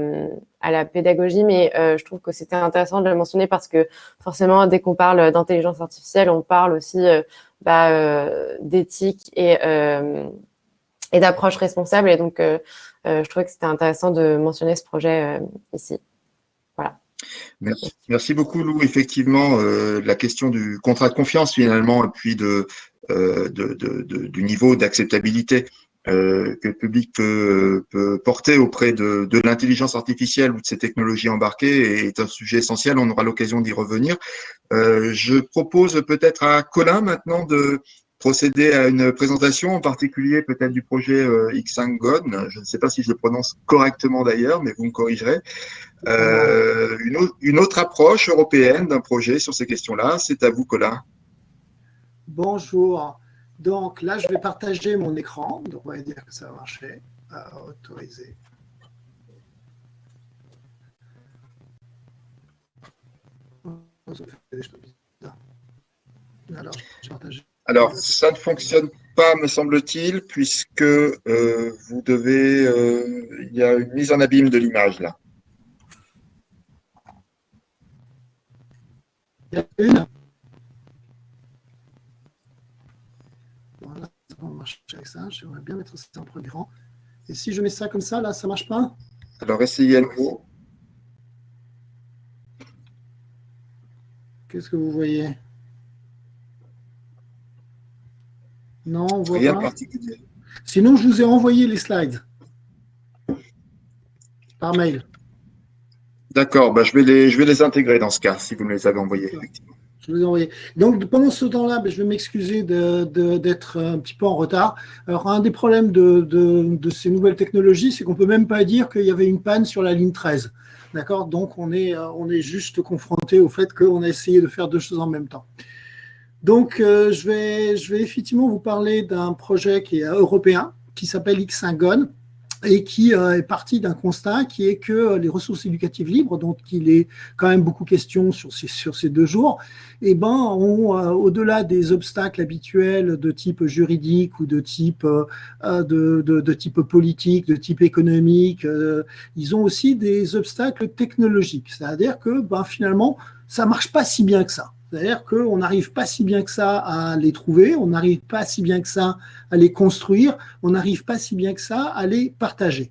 à la pédagogie, mais euh, je trouve que c'était intéressant de le mentionner parce que forcément, dès qu'on parle d'intelligence artificielle, on parle aussi euh, bah, d'éthique et et d'approche responsable. Et donc, je trouvais que c'était intéressant de mentionner ce projet ici. Voilà. Merci, merci, beaucoup Lou. Effectivement, la question du contrat de confiance finalement, et puis de euh, du niveau d'acceptabilité euh, que le public peut, porter auprès de, l'intelligence artificielle ou de ces technologies embarquées est un sujet essentiel. On aura l'occasion d'y revenir. Euh, je propose peut-être à Colin maintenant de procéder à une présentation, en particulier peut-être du projet X5GON. Je ne sais pas si je le prononce correctement d'ailleurs, mais vous me corrigerez. une, une, autre approche européenne d'un projet sur ces questions-là. C'est à vous, Colin. Bonjour. Donc là, je vais partager mon écran. Donc on va dire que ça va marcher. autoriser. Alors, ça ne fonctionne pas, me semble-t-il, puisque euh, vous devez. Euh, il y a une mise en abîme de l'image là. Il y a une avec ça. J'aimerais bien mettre ça en premier rang. Et si je mets ça comme ça, là, ça marche pas? Alors, essayez à nouveau. Qu'est-ce que vous voyez? Non, on voit Rien pas. particulier. Sinon, je vous ai envoyé les slides par mail. D'accord, bah, je, vais les, je vais les intégrer dans ce cas, si vous me les avez envoyés, effectivement. Donc, pendant ce temps-là, ben, je vais m'excuser d'être un petit peu en retard. Alors, un des problèmes de, ces nouvelles technologies, c'est qu'on ne peut même pas dire qu'il y avait une panne sur la ligne 13. D'accord? Donc, on est, on est juste confronté au fait qu'on a essayé de faire deux choses en même temps. Donc, euh, je, vais, je vais effectivement vous parler d'un projet qui est européen, qui s'appelle X5GON et qui euh, est parti d'un constat qui est que euh, les ressources éducatives libres, dont il est quand même beaucoup question sur ces, deux jours, eh ben, ont, euh, au-delà des obstacles habituels de type juridique ou de type, type politique, de type économique, ils ont aussi des obstacles technologiques. C'est-à-dire que ben, finalement, ça marche pas si bien que ça. C'est-à-dire qu'on n'arrive pas si bien que ça à les trouver, on n'arrive pas si bien que ça à les construire, on n'arrive pas si bien que ça à les partager.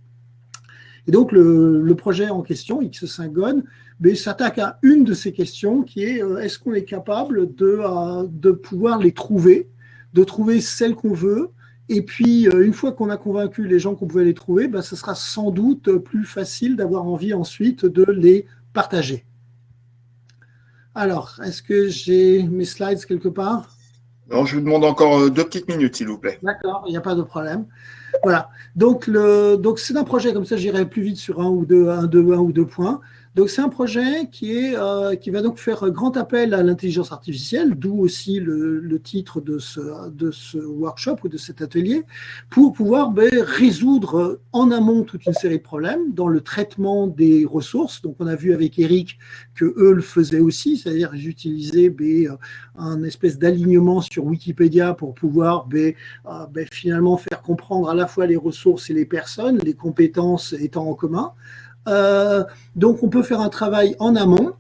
Et donc, le, projet en question, X5GON, ben, s'attaque à une de ces questions qui est euh, est-ce qu'on est capable de, euh, de pouvoir les trouver, de trouver celles qu'on veut, et puis, euh, une fois qu'on a convaincu les gens qu'on pouvait les trouver, ben, ce sera sans doute plus facile d'avoir envie ensuite de les partager. Alors, est-ce que j'ai mes slides quelque part? Non, je vous demande encore euh, deux petites minutes, s'il vous plaît. D'accord, il n'y a pas de problème. Voilà. Donc, donc c'est un projet comme ça, j'irai plus vite sur un ou deux, un, deux, un ou deux points. Donc c'est un projet qui, est, euh, qui va donc faire grand appel à l'intelligence artificielle, d'où aussi le, titre de ce, de ce workshop ou de cet atelier, pour pouvoir ben, résoudre en amont toute une série de problèmes dans le traitement des ressources. Donc on a vu avec Eric que eux le faisaient aussi, c'est-à-dire qu'ils utilisaient ben, un espèce d'alignement sur Wikipédia pour pouvoir ben, euh, finalement faire comprendre à la fois les ressources et les personnes, les compétences étant en commun. Euh, donc, on peut faire un travail en amont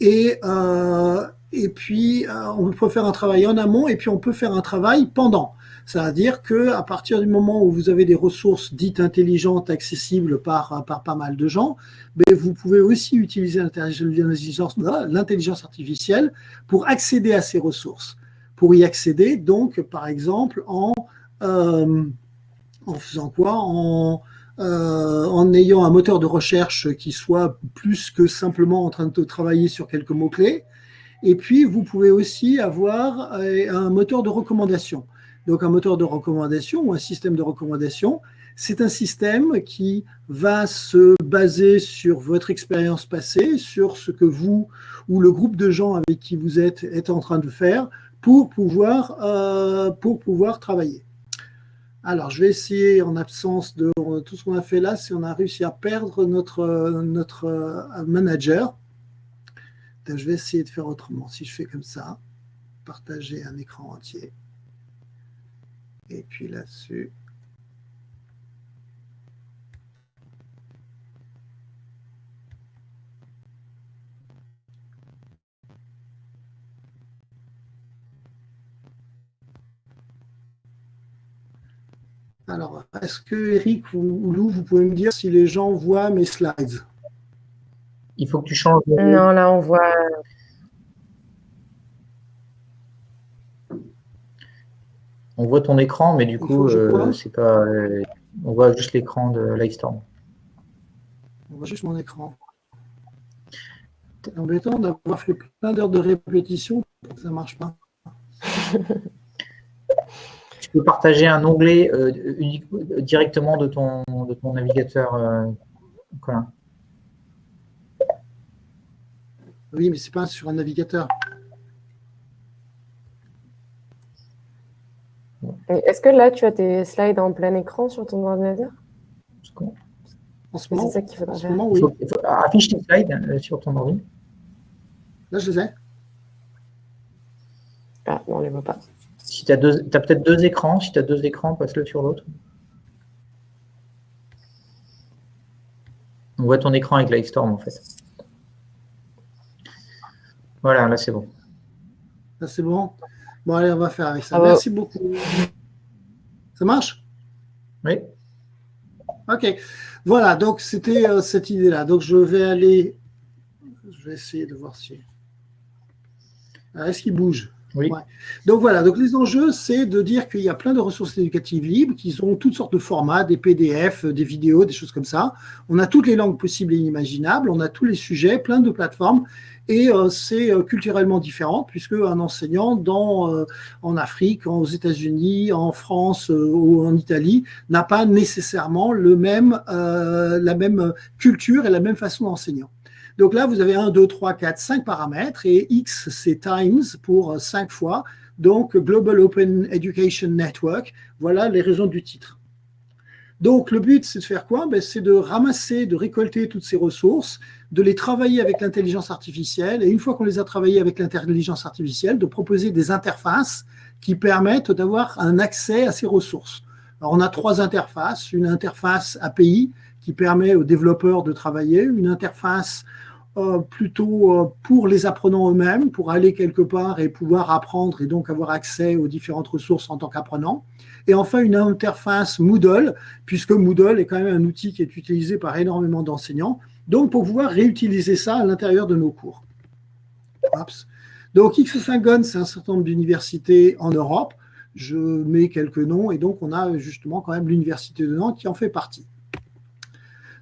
et, euh, et puis euh, on peut faire un travail en amont et puis on peut faire un travail pendant. C'est-à-dire que à partir du moment où vous avez des ressources dites intelligentes accessibles par, par pas mal de gens, mais vous pouvez aussi utiliser l'intelligence artificielle pour accéder à ces ressources. Pour y accéder, donc, par exemple, en, en faisant quoi? Euh, en ayant un moteur de recherche qui soit plus que simplement en train de travailler sur quelques mots-clés. Et puis, vous pouvez aussi avoir euh, un moteur de recommandation. Donc, un moteur de recommandation ou un système de recommandation, c'est un système qui va se baser sur votre expérience passée, sur ce que vous ou le groupe de gens avec qui vous êtes est en train de faire pour pouvoir, euh, pour pouvoir travailler. Alors, je vais essayer, en absence de tout ce qu'on a fait là, si on a réussi à perdre notre, notre euh, manager. je vais essayer de faire autrement. Si je fais comme ça, partager un écran entier. Et puis là-dessus, Alors, est-ce que Eric ou Lou, vous pouvez me dire si les gens voient mes slides? Il faut que tu changes. Non, là, on voit. On voit ton écran, mais du coup, euh, c'est pas. Euh, on voit juste l'écran de Livestorm. On voit juste mon écran. C'est embêtant d'avoir fait plein d'heures de répétition, ça ne marche pas. tu peux partager un onglet euh, directement de ton, de ton navigateur euh, Oui, mais ce n'est pas sur un navigateur. Est-ce que là, tu as tes slides en plein écran sur ton ordinateur? En ce moment, c'est ça qu'il en ce moment oui. affiche tes slides euh, sur ton ordinateur. Là, je les ai. Ah, on ne les voit pas. Si tu as, peut-être deux écrans, si tu as deux écrans, passe-le sur l'autre. On voit ton écran avec Lightstorm en fait. Voilà, là c'est bon. Là c'est bon. Bon, allez, on va faire avec ça. Ah Merci beaucoup. Ça marche? Oui. Ok. Voilà, donc c'était euh, cette idée-là. Donc je vais aller. Je vais essayer de voir si. Est-ce qu'il bouge? Donc voilà, donc les enjeux, c'est de dire qu'il y a plein de ressources éducatives libres qui ont toutes sortes de formats, des PDF, des vidéos, des choses comme ça. On a toutes les langues possibles et inimaginables, on a tous les sujets, plein de plateformes, et euh, c'est euh, culturellement différent puisque un enseignant dans, euh, en Afrique, aux États-Unis, en France ou en Italie n'a pas nécessairement le même, la même culture et la même façon d'enseigner. Donc là, vous avez 1, 2, 3, 4, 5 paramètres et X, c'est times pour 5 fois. Donc, Global Open Education Network, voilà les raisons du titre. Donc, le but, c'est de faire quoi? Ben, C'est de ramasser, de récolter toutes ces ressources, de les travailler avec l'intelligence artificielle, et une fois qu'on les a travaillées avec l'intelligence artificielle, de proposer des interfaces qui permettent d'avoir un accès à ces ressources. Alors, on a trois interfaces. Une interface API qui permet aux développeurs de travailler, une interface euh, plutôt euh, pour les apprenants eux-mêmes, pour aller quelque part et pouvoir apprendre et donc avoir accès aux différentes ressources en tant qu'apprenant. Et enfin, une interface Moodle, puisque Moodle est quand même un outil qui est utilisé par énormément d'enseignants, donc pour pouvoir réutiliser ça à l'intérieur de nos cours. Donc X5GON, c'est un certain nombre d'universités en Europe. Je mets quelques noms et donc on a justement quand même l'université de Nantes qui en fait partie.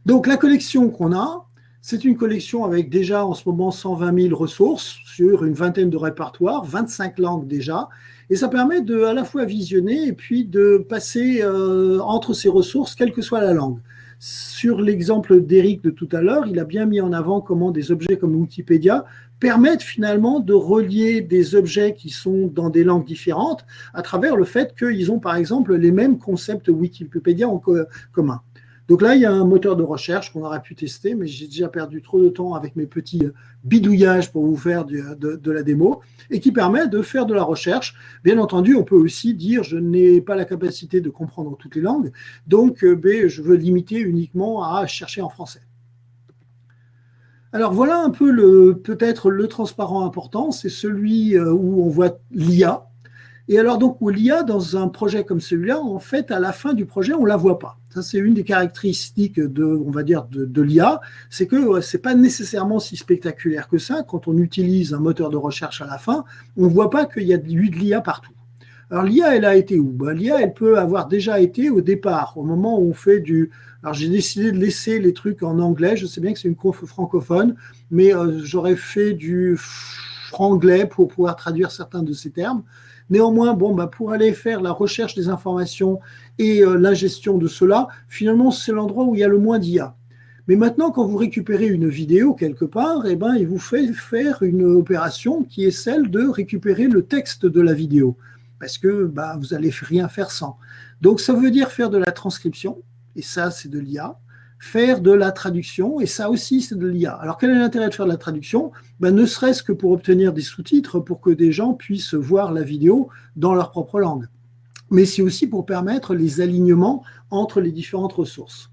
Donc la collection qu'on a, c'est une collection avec déjà en ce moment 120 000 ressources sur une vingtaine de répertoires, 25 langues déjà. Et ça permet de à la fois visionner et puis de passer euh, entre ces ressources, quelle que soit la langue. sur l'exemple d'Eric de tout à l'heure, il a bien mis en avant comment des objets comme Wikipédia permettent finalement de relier des objets qui sont dans des langues différentes à travers le fait qu'ils ont par exemple les mêmes concepts Wikipédia en commun. Donc là, il y a un moteur de recherche qu'on aurait pu tester, mais j'ai déjà perdu trop de temps avec mes petits bidouillages pour vous faire de, la démo, et qui permet de faire de la recherche. Bien entendu, on peut aussi dire je n'ai pas la capacité de comprendre toutes les langues, donc euh, ben, je veux limiter uniquement à chercher en français. Alors voilà un peu peut-être le transparent important, c'est celui euh, où on voit l'IA. Et alors donc l'IA dans un projet comme celui-là, en fait à la fin du projet on la voit pas. Ça c'est une des caractéristiques de, on va dire de, l'IA, c'est que c'est pas nécessairement si spectaculaire que ça. Quand on utilise un moteur de recherche à la fin, on voit pas qu'il y a de l'IA partout. Alors l'IA, elle a été où? Ben, L'IA, elle peut avoir déjà été au départ, au moment où on fait du, alors j'ai décidé de laisser les trucs en anglais. Je sais bien que c'est une conf francophone, mais euh, j'aurais fait du franglais pour pouvoir traduire certains de ces termes. Néanmoins, bon, bah, pour aller faire la recherche des informations et euh, la gestion de cela, finalement, c'est l'endroit où il y a le moins d'IA. Mais maintenant, quand vous récupérez une vidéo quelque part, eh ben, il vous fait faire une opération qui est celle de récupérer le texte de la vidéo, parce que bah, vous n'allez rien faire sans. Donc, ça veut dire faire de la transcription, et ça, c'est de l'IA. Faire de la traduction, et ça aussi, c'est de l'IA. Alors, quel est l'intérêt de faire de la traduction? Ben, Ne serait-ce que pour obtenir des sous-titres, pour que des gens puissent voir la vidéo dans leur propre langue. Mais c'est aussi pour permettre les alignements entre les différentes ressources.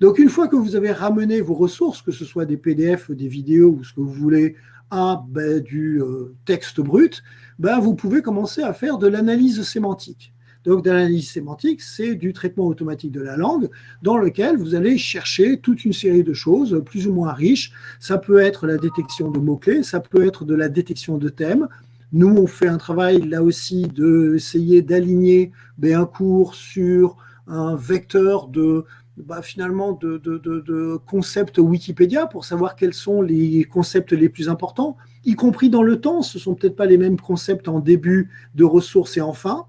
Donc, une fois que vous avez ramené vos ressources, que ce soit des PDF, des vidéos ou ce que vous voulez, à du euh, texte brut, ben, vous pouvez commencer à faire de l'analyse sémantique. Donc, d'analyse sémantique, c'est du traitement automatique de la langue dans lequel vous allez chercher toute une série de choses plus ou moins riches. Ça peut être la détection de mots-clés, ça peut être de la détection de thèmes. Nous, on fait un travail là aussi d'essayer d'aligner ben, un cours sur un vecteur de, bah, finalement de, de, concepts Wikipédia pour savoir quels sont les concepts les plus importants, y compris dans le temps. Ce sont peut-être pas les mêmes concepts en début de ressources et en fin.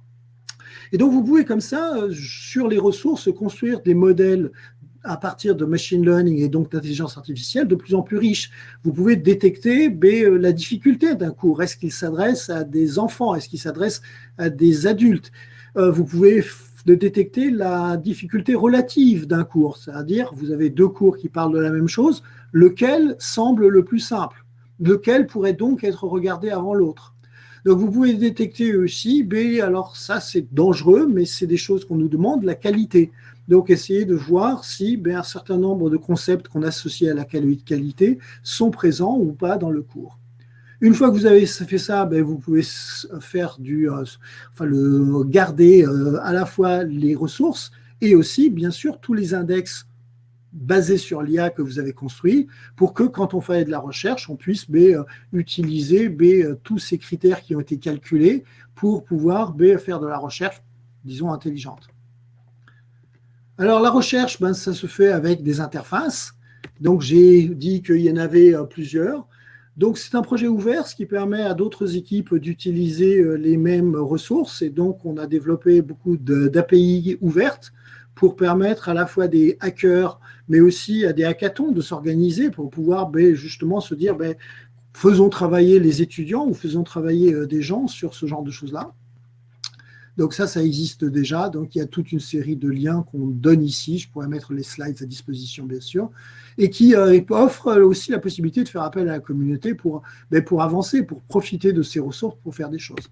Et donc, vous pouvez comme ça, euh, sur les ressources, construire des modèles à partir de machine learning et donc d'intelligence artificielle de plus en plus riches. Vous pouvez détecter euh, la difficulté d'un cours. Est-ce qu'il s'adresse à des enfants? Est-ce qu'il s'adresse à des adultes? Euh, Vous pouvez détecter la difficulté relative d'un cours, c'est-à-dire vous avez deux cours qui parlent de la même chose, lequel semble le plus simple? Lequel pourrait donc être regardé avant l'autre? Donc vous pouvez détecter aussi, B, alors ça c'est dangereux, mais c'est des choses qu'on nous demande, la qualité. Donc essayez de voir si ben, un certain nombre de concepts qu'on associe à la qualité sont présents ou pas dans le cours. Une fois que vous avez fait ça, ben, vous pouvez faire du, euh, enfin, le, garder euh, à la fois les ressources et aussi, bien sûr, tous les index basé sur l'IA que vous avez construit pour que quand on fait de la recherche, on puisse euh, utiliser euh, tous ces critères qui ont été calculés pour pouvoir faire de la recherche, disons, intelligente. Alors la recherche, ben, ça se fait avec des interfaces. Donc j'ai dit qu'il y en avait euh, plusieurs. Donc c'est un projet ouvert, ce qui permet à d'autres équipes d'utiliser les mêmes ressources. Et donc on a développé beaucoup d'API ouvertes pour permettre à la fois des hackers, mais aussi à des hackathons de s'organiser pour pouvoir ben, justement se dire ben, faisons travailler les étudiants ou faisons travailler euh, des gens sur ce genre de choses-là. Donc ça, ça existe déjà. Donc il y a toute une série de liens qu'on donne ici. Je pourrais mettre les slides à disposition, bien sûr, et qui euh, offre aussi la possibilité de faire appel à la communauté pour, ben, pour avancer, pour profiter de ces ressources pour faire des choses.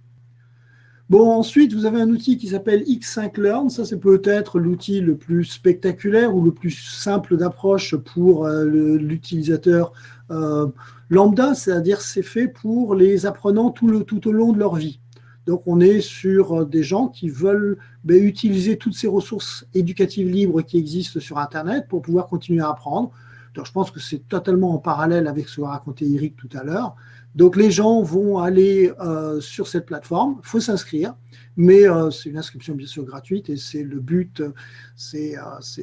Bon, ensuite, vous avez un outil qui s'appelle X5Learn. Ça, c'est peut-être l'outil le plus spectaculaire ou le plus simple d'approche pour euh, l'utilisateur euh, lambda, c'est-à-dire c'est fait pour les apprenants tout, le, tout au long de leur vie. Donc, on est sur euh, des gens qui veulent ben, utiliser toutes ces ressources éducatives libres qui existent sur Internet pour pouvoir continuer à apprendre. Donc, je pense que c'est totalement en parallèle avec ce qu'a raconté Eric tout à l'heure. Donc les gens vont aller sur cette plateforme, il faut s'inscrire, mais c'est une inscription bien sûr gratuite et c'est le but, c'est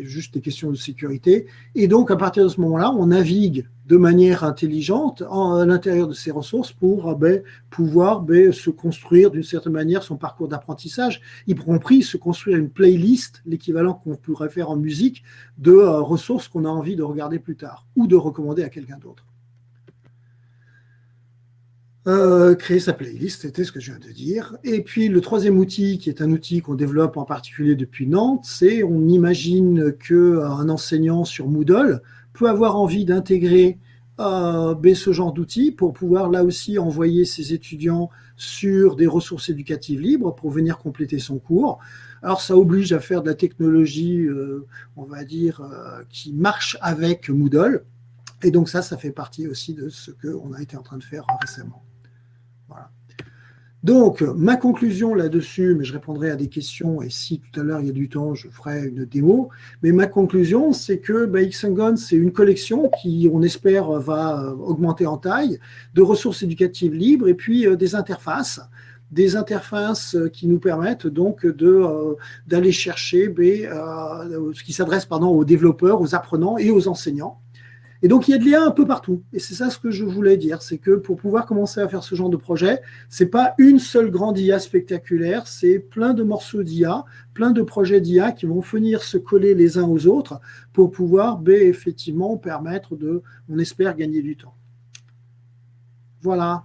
juste des questions de sécurité. Et donc à partir de ce moment-là, on navigue de manière intelligente à l'intérieur de ces ressources pour ben, pouvoir ben, se construire d'une certaine manière son parcours d'apprentissage, y compris se construire une playlist, l'équivalent qu'on pourrait faire en musique, de ressources qu'on a envie de regarder plus tard ou de recommander à quelqu'un d'autre. Euh, créer sa playlist, c'était ce que je viens de dire. Et puis le troisième outil, qui est un outil qu'on développe en particulier depuis Nantes, c'est on imagine qu'un enseignant sur Moodle peut avoir envie d'intégrer euh, ben, ce genre d'outils pour pouvoir là aussi envoyer ses étudiants sur des ressources éducatives libres pour venir compléter son cours. Alors ça oblige à faire de la technologie, euh, on va dire, qui marche avec Moodle. Et donc ça, ça fait partie aussi de ce qu'on a été en train de faire récemment. Donc, ma conclusion là-dessus, mais je répondrai à des questions, et si tout à l'heure il y a du temps, je ferai une démo, mais ma conclusion, c'est que bah, c'est une collection qui, on espère, va augmenter en taille, de ressources éducatives libres, et puis euh, des interfaces, des interfaces qui nous permettent donc euh, d'aller chercher euh, ce qui s'adresse aux développeurs, aux apprenants et aux enseignants. Et donc, il y a de l'IA un peu partout. Et c'est ça ce que je voulais dire, c'est que pour pouvoir commencer à faire ce genre de projet, c'est pas une seule grande IA spectaculaire, c'est plein de morceaux d'IA, plein de projets d'IA qui vont venir se coller les uns aux autres pour pouvoir, ben, effectivement, permettre de, on espère, gagner du temps. Voilà.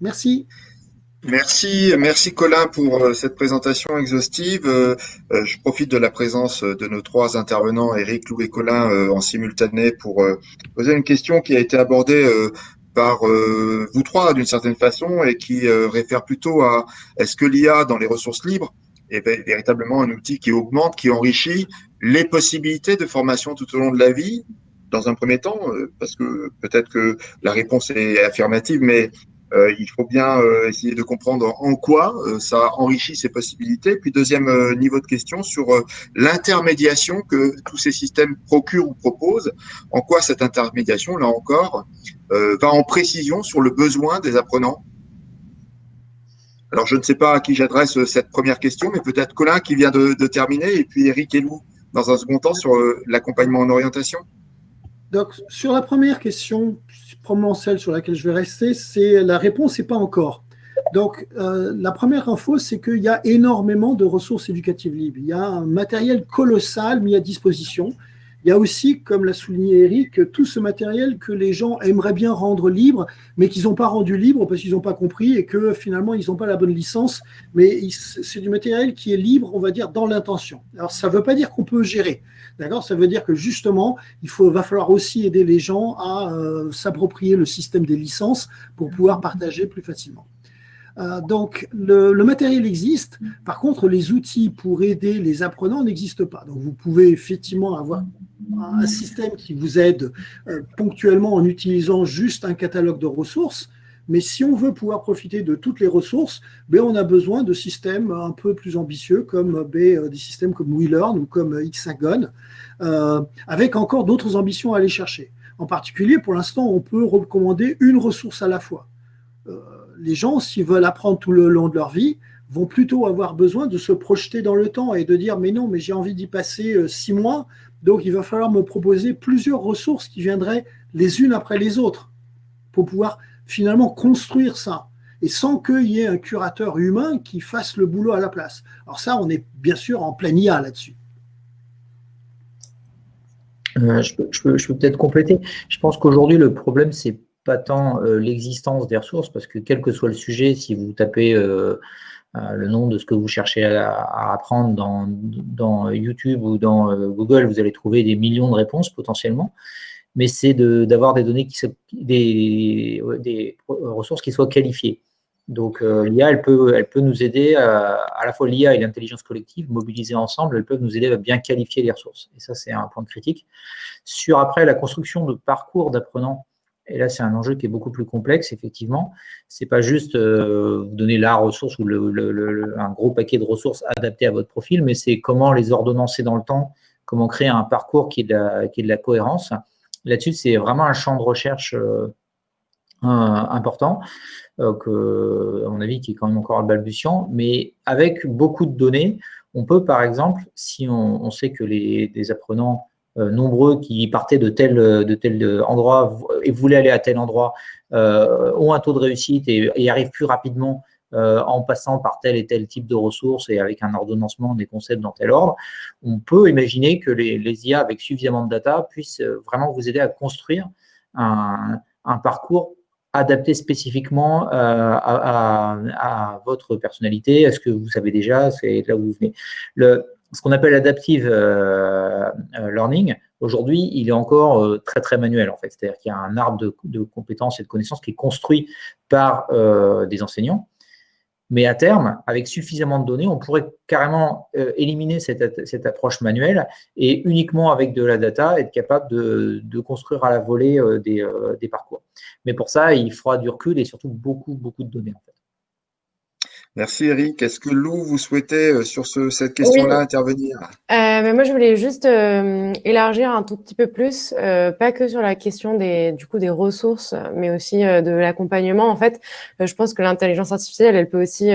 Merci. Merci, merci Colin pour euh, cette présentation exhaustive. Euh, euh, je profite de la présence de nos trois intervenants, Eric, Lou et Colin, en simultané pour poser une question qui a été abordée par vous trois d'une certaine façon et qui réfère plutôt à est-ce que l'IA dans les ressources libres est véritablement un outil qui augmente, qui enrichit les possibilités de formation tout au long de la vie? Dans un premier temps, parce que peut-être que la réponse est affirmative, mais il faut bien euh, essayer de comprendre en quoi euh, ça enrichit ses possibilités. Puis deuxième niveau de question sur l'intermédiation que tous ces systèmes procurent ou proposent. En quoi cette intermédiation, là encore, va en précision sur le besoin des apprenants? Alors, je ne sais pas à qui j'adresse cette première question, mais peut-être Colin qui vient de, de, terminer, et puis Eric et Lou dans un second temps sur l'accompagnement en orientation. Donc, sur la première question, probablement celle sur laquelle je vais rester, c'est la réponse n'est pas encore. Donc, euh, la première info, c'est qu'il y a énormément de ressources éducatives libres. Il y a un matériel colossal mis à disposition. Il y a aussi, comme l'a souligné Eric, tout ce matériel que les gens aimeraient bien rendre libre, mais qu'ils n'ont pas rendu libre parce qu'ils n'ont pas compris et que finalement, ils n'ont pas la bonne licence. Mais c'est du matériel qui est libre, on va dire, dans l'intention. Alors, ça ne veut pas dire qu'on peut gérer. D'accord? Ça veut dire que justement, il faut, va falloir aussi aider les gens à euh, s'approprier le système des licences pour pouvoir partager plus facilement. Euh, donc, le, matériel existe. Par contre, les outils pour aider les apprenants n'existent pas. Donc, vous pouvez effectivement avoir un système qui vous aide euh, ponctuellement en utilisant juste un catalogue de ressources. Mais si on veut pouvoir profiter de toutes les ressources, ben, on a besoin de systèmes un peu plus ambitieux, comme ben, euh, des systèmes comme WeLearn ou comme Xagon, euh, avec encore d'autres ambitions à aller chercher. En particulier, pour l'instant, on peut recommander une ressource à la fois. Euh, les gens, s'ils veulent apprendre tout le long de leur vie, vont plutôt avoir besoin de se projeter dans le temps et de dire mais non, mais j'ai envie d'y passer six mois, donc il va falloir me proposer plusieurs ressources qui viendraient les unes après les autres pour pouvoir finalement construire ça et sans qu'il y ait un curateur humain qui fasse le boulot à la place. Alors ça, on est bien sûr en plein IA là-dessus. Euh, je peux, peut-être compléter. Je pense qu'aujourd'hui, le problème, c'est pas tant euh, l'existence des ressources, parce que quel que soit le sujet, si vous tapez euh, le nom de ce que vous chercez à, apprendre dans, YouTube ou dans Google, vous allez trouver des millions de réponses potentiellement mais c'est d'avoir des données, qui, des, des, ressources qui soient qualifiées. Donc euh, l'IA, elle peut, elle peut nous aider, à, à la fois l'IA et l'intelligence collective, mobilisées ensemble, elles peuvent nous aider à bien qualifier les ressources. Et ça, c'est un point critique. Sur après la construction de parcours d'apprenants, et là, c'est un enjeu qui est beaucoup plus complexe, effectivement. C'est pas juste euh, donner la ressource ou le, le, un gros paquet de ressources adaptées à votre profil, mais c'est comment les ordonnancer dans le temps, comment créer un parcours qui est qui est de la cohérence Là-dessus, c'est vraiment un champ de recherche euh, important, que, à mon avis, qui est quand même encore balbutiant, mais avec beaucoup de données, on peut, par exemple, si on, sait que les, apprenants nombreux qui partaient de tel, de endroit et voulaient aller à tel endroit ont un taux de réussite et, et arrivent plus rapidement euh, en passant par tel et tel type de ressources et avec un ordonnancement des concepts dans tel ordre, on peut imaginer que les, IA avec suffisamment de data puissent euh, vraiment vous aider à construire un, parcours adapté spécifiquement euh, à, votre personnalité, à ce que vous savez déjà, c'est là où vous venez. Le, ce qu'on appelle adaptive learning, aujourd'hui, il est encore très, très manuel, en fait. C'est-à-dire qu'il y a un arbre de, compétences et de connaissances qui est construit par des enseignants mais à terme, avec suffisamment de données, on pourrait carrément euh, éliminer cette, approche manuelle et uniquement avec de la data être capable de, construire à la volée euh, euh, des, parcours. Mais pour ça, il faudra du recul et surtout beaucoup, beaucoup de données. Merci Eric. Est-ce que Lou, vous souhaitez euh, sur cette question-là intervenir? Euh, Moi, je voulais juste euh, élargir un tout petit peu plus, pas que sur la question des, du coup, des ressources, mais aussi de l'accompagnement. En fait, je pense que l'intelligence artificielle, elle peut aussi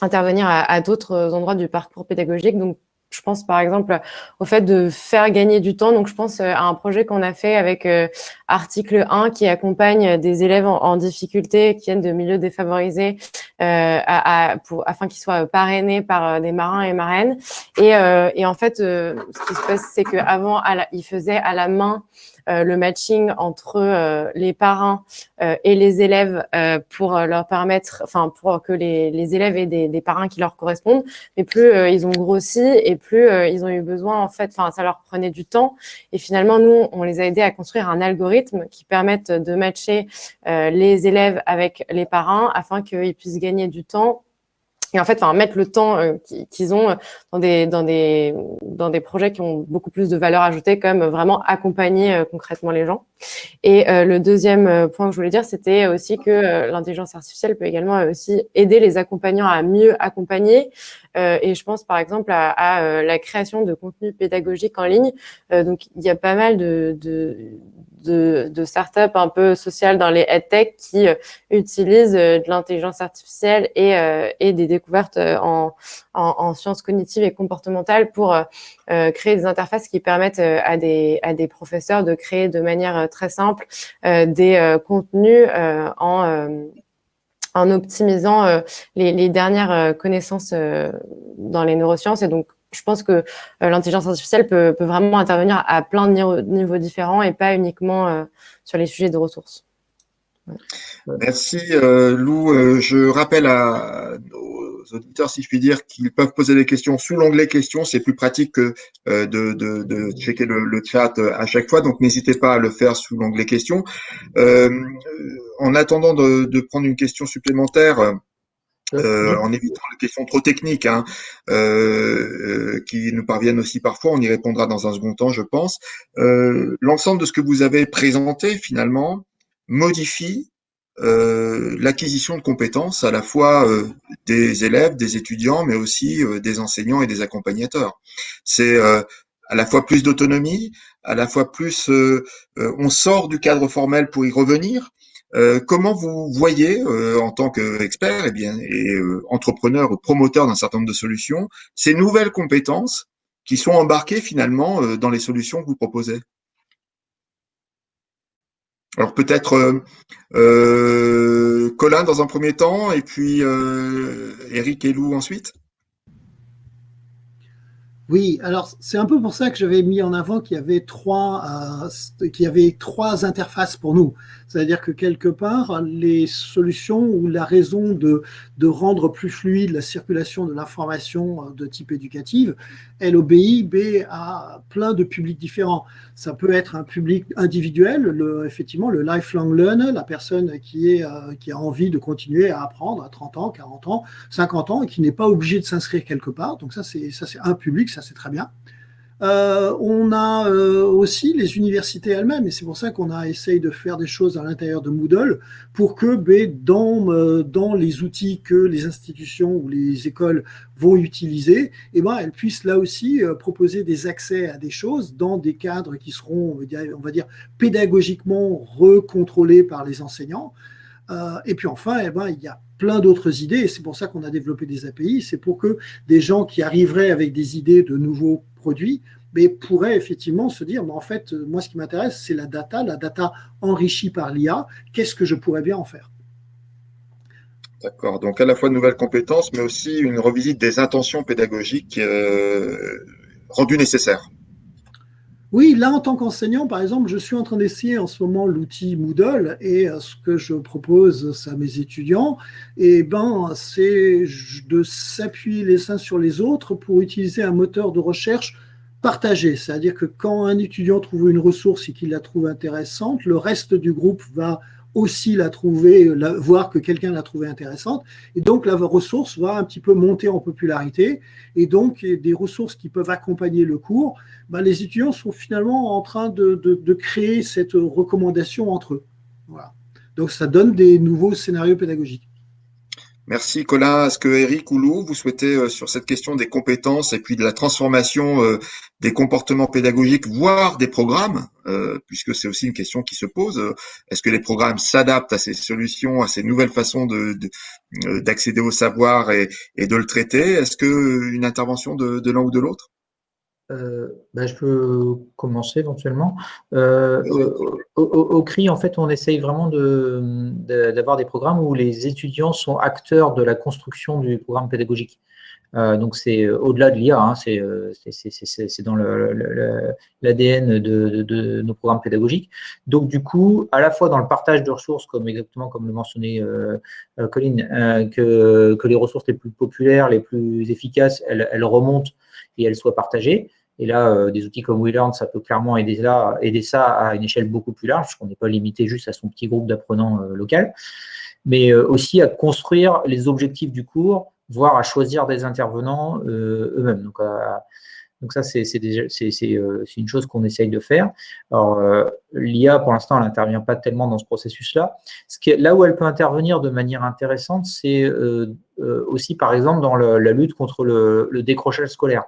intervenir à, à d'autres endroits du parcours pédagogique. Donc, je pense par exemple au fait de faire gagner du temps. Donc, je pense à un projet qu'on a fait avec euh, Article 1 qui accompagne des élèves en, difficulté qui viennent de milieux défavorisés euh, à, pour, afin qu'ils soient parrainés par euh, des marins et marraines. Et, euh, et en fait, ce qui se passe, c'est qu'avant, ils faisaient à la main euh, le matching entre euh, les parents euh, et les élèves pour leur permettre, enfin pour que les, les élèves aient des, des, parrains qui leur correspondent. Mais plus ils ont grossi et plus ils ont eu besoin, en fait, enfin ça leur prenait du temps. Et finalement, nous, on les a aidés à construire un algorithme qui permette de matcher les élèves avec les parents afin qu'ils puissent gagner du temps et en fait, enfin, mettre le temps euh, qu'ils ont dans des, dans, des, dans des projets qui ont beaucoup plus de valeur ajoutée, comme vraiment accompagner euh, concrètement les gens. Et euh, le deuxième point que je voulais dire, c'était aussi que l'intelligence artificielle peut également aussi aider les accompagnants à mieux accompagner. et je pense par exemple à, la création de contenu pédagogique en ligne. donc, il y a pas mal de, de de, de startups un peu sociales dans les EdTech qui euh, utilisent euh, de l'intelligence artificielle et, euh, et, des découvertes en, en, en, sciences cognitives et comportementales pour créer des interfaces qui permettent à des, à des professeurs de créer de manière très simple des contenus en en optimisant les, dernières connaissances dans les neurosciences et donc je pense que euh, l'intelligence artificielle peut, vraiment intervenir à plein de niveaux, différents et pas uniquement euh, sur les sujets de ressources. Merci euh, Lou. je rappelle à nos auditeurs, si je puis dire, qu'ils peuvent poser des questions sous l'onglet questions. C'est plus pratique que de, checker le, chat à chaque fois. Donc n'hésitez pas à le faire sous l'onglet questions. en attendant de, prendre une question supplémentaire, euh, en évitant les questions trop techniques hein, euh, euh, qui nous parviennent aussi parfois. On y répondra dans un second temps, je pense. L'ensemble de ce que vous avez présenté, finalement, modifie l'acquisition de compétences à la fois des élèves, des étudiants, mais aussi des enseignants et des accompagnateurs. C'est à la fois plus d'autonomie, à la fois plus on sort du cadre formel pour y revenir, euh, comment vous voyez, euh, en tant qu'expert et, bien, et euh, entrepreneur ou promoteur d'un certain nombre de solutions, ces nouvelles compétences qui sont embarquées finalement dans les solutions que vous proposez? Alors peut-être Colin dans un premier temps et puis Eric et Lou ensuite oui, alors c'est un peu pour ça que j'avais mis en avant qu'il y avait trois, euh, qu'il y avait trois interfaces pour nous. C'est-à-dire que quelque part, les solutions ou la raison de, rendre plus fluide la circulation de l'information euh, de type éducative, elle obéit à plein de publics différents. Ça peut être un public individuel, effectivement le lifelong learner, la personne qui, euh, qui a envie de continuer à apprendre à 30 ans, 40 ans, 50 ans et qui n'est pas obligé de s'inscrire quelque part. Donc ça, c'est un public, ça c'est très bien. Euh, on a euh, aussi les universités elles-mêmes, et c'est pour ça qu'on a essayé de faire des choses à l'intérieur de Moodle pour que ben, dans, euh, dans les outils que les institutions ou les écoles vont utiliser, eh ben, elles puissent là aussi proposer des accès à des choses dans des cadres qui seront, on va dire, pédagogiquement recontrôlés par les enseignants. et puis enfin, eh ben, il y a plein d'autres idées, et c'est pour ça qu'on a développé des API, c'est pour que des gens qui arriveraient avec des idées de nouveaux produits mais pourraient effectivement se dire, mais en fait, moi, ce qui m'intéresse, c'est la data, la data enrichie par l'IA, qu'est-ce que je pourrais bien en faire? D'accord, donc à la fois de nouvelles compétences, mais aussi une revisite des intentions pédagogiques euh, rendues nécessaires. Oui, là, en tant qu'enseignant, par exemple, je suis en train d'essayer en ce moment l'outil Moodle et euh, ce que je propose à mes étudiants, ben, c'est de s'appuyer les uns sur les autres pour utiliser un moteur de recherche partagé. C'est-à-dire que quand un étudiant trouve une ressource et qu'il la trouve intéressante, le reste du groupe va aussi la trouver, voir que quelqu'un l'a trouvée intéressante. Et donc, la ressource va un petit peu monter en popularité. Et donc, des ressources qui peuvent accompagner le cours, ben, les étudiants sont finalement en train de, créer cette recommandation entre eux. Voilà. Donc, ça donne des nouveaux scénarios pédagogiques. Merci Colin. Est-ce que Eric ou Lou, vous souhaitez euh, sur cette question des compétences et puis de la transformation euh, des comportements pédagogiques, voire des programmes, euh, puisque c'est aussi une question qui se pose, est-ce que les programmes s'adaptent à ces solutions, à ces nouvelles façons d'accéder au savoir et, de le traiter? Est-ce que une intervention de l'un ou de l'autre? Euh, bah, je peux commencer éventuellement. Euh, au, CRI, en fait, on essaye vraiment d'avoir de, des programmes où les étudiants sont acteurs de la construction du programme pédagogique. Euh, donc, c'est au-delà de l'IA, hein, c'est dans l'ADN de, de, nos programmes pédagogiques. Donc, du coup, à la fois dans le partage de ressources, comme exactement comme le mentionnait Colline, que, que, les ressources les plus populaires, les plus efficaces, elles, elles remontent et elles soient partagées. Et là, euh, des outils comme WeLearn, ça peut clairement aider, là, aider ça à une échelle beaucoup plus large, puisqu'on n'est pas limité juste à son petit groupe d'apprenants euh, local, mais euh, aussi à construire les objectifs du cours, voire à choisir des intervenants eux-mêmes. Donc, ça, c'est une chose qu'on essaye de faire. Alors, l'IA, pour l'instant, elle n'intervient pas tellement dans ce processus-là. Là où elle peut intervenir de manière intéressante, c'est aussi, par exemple, dans la lutte contre le décrochage scolaire.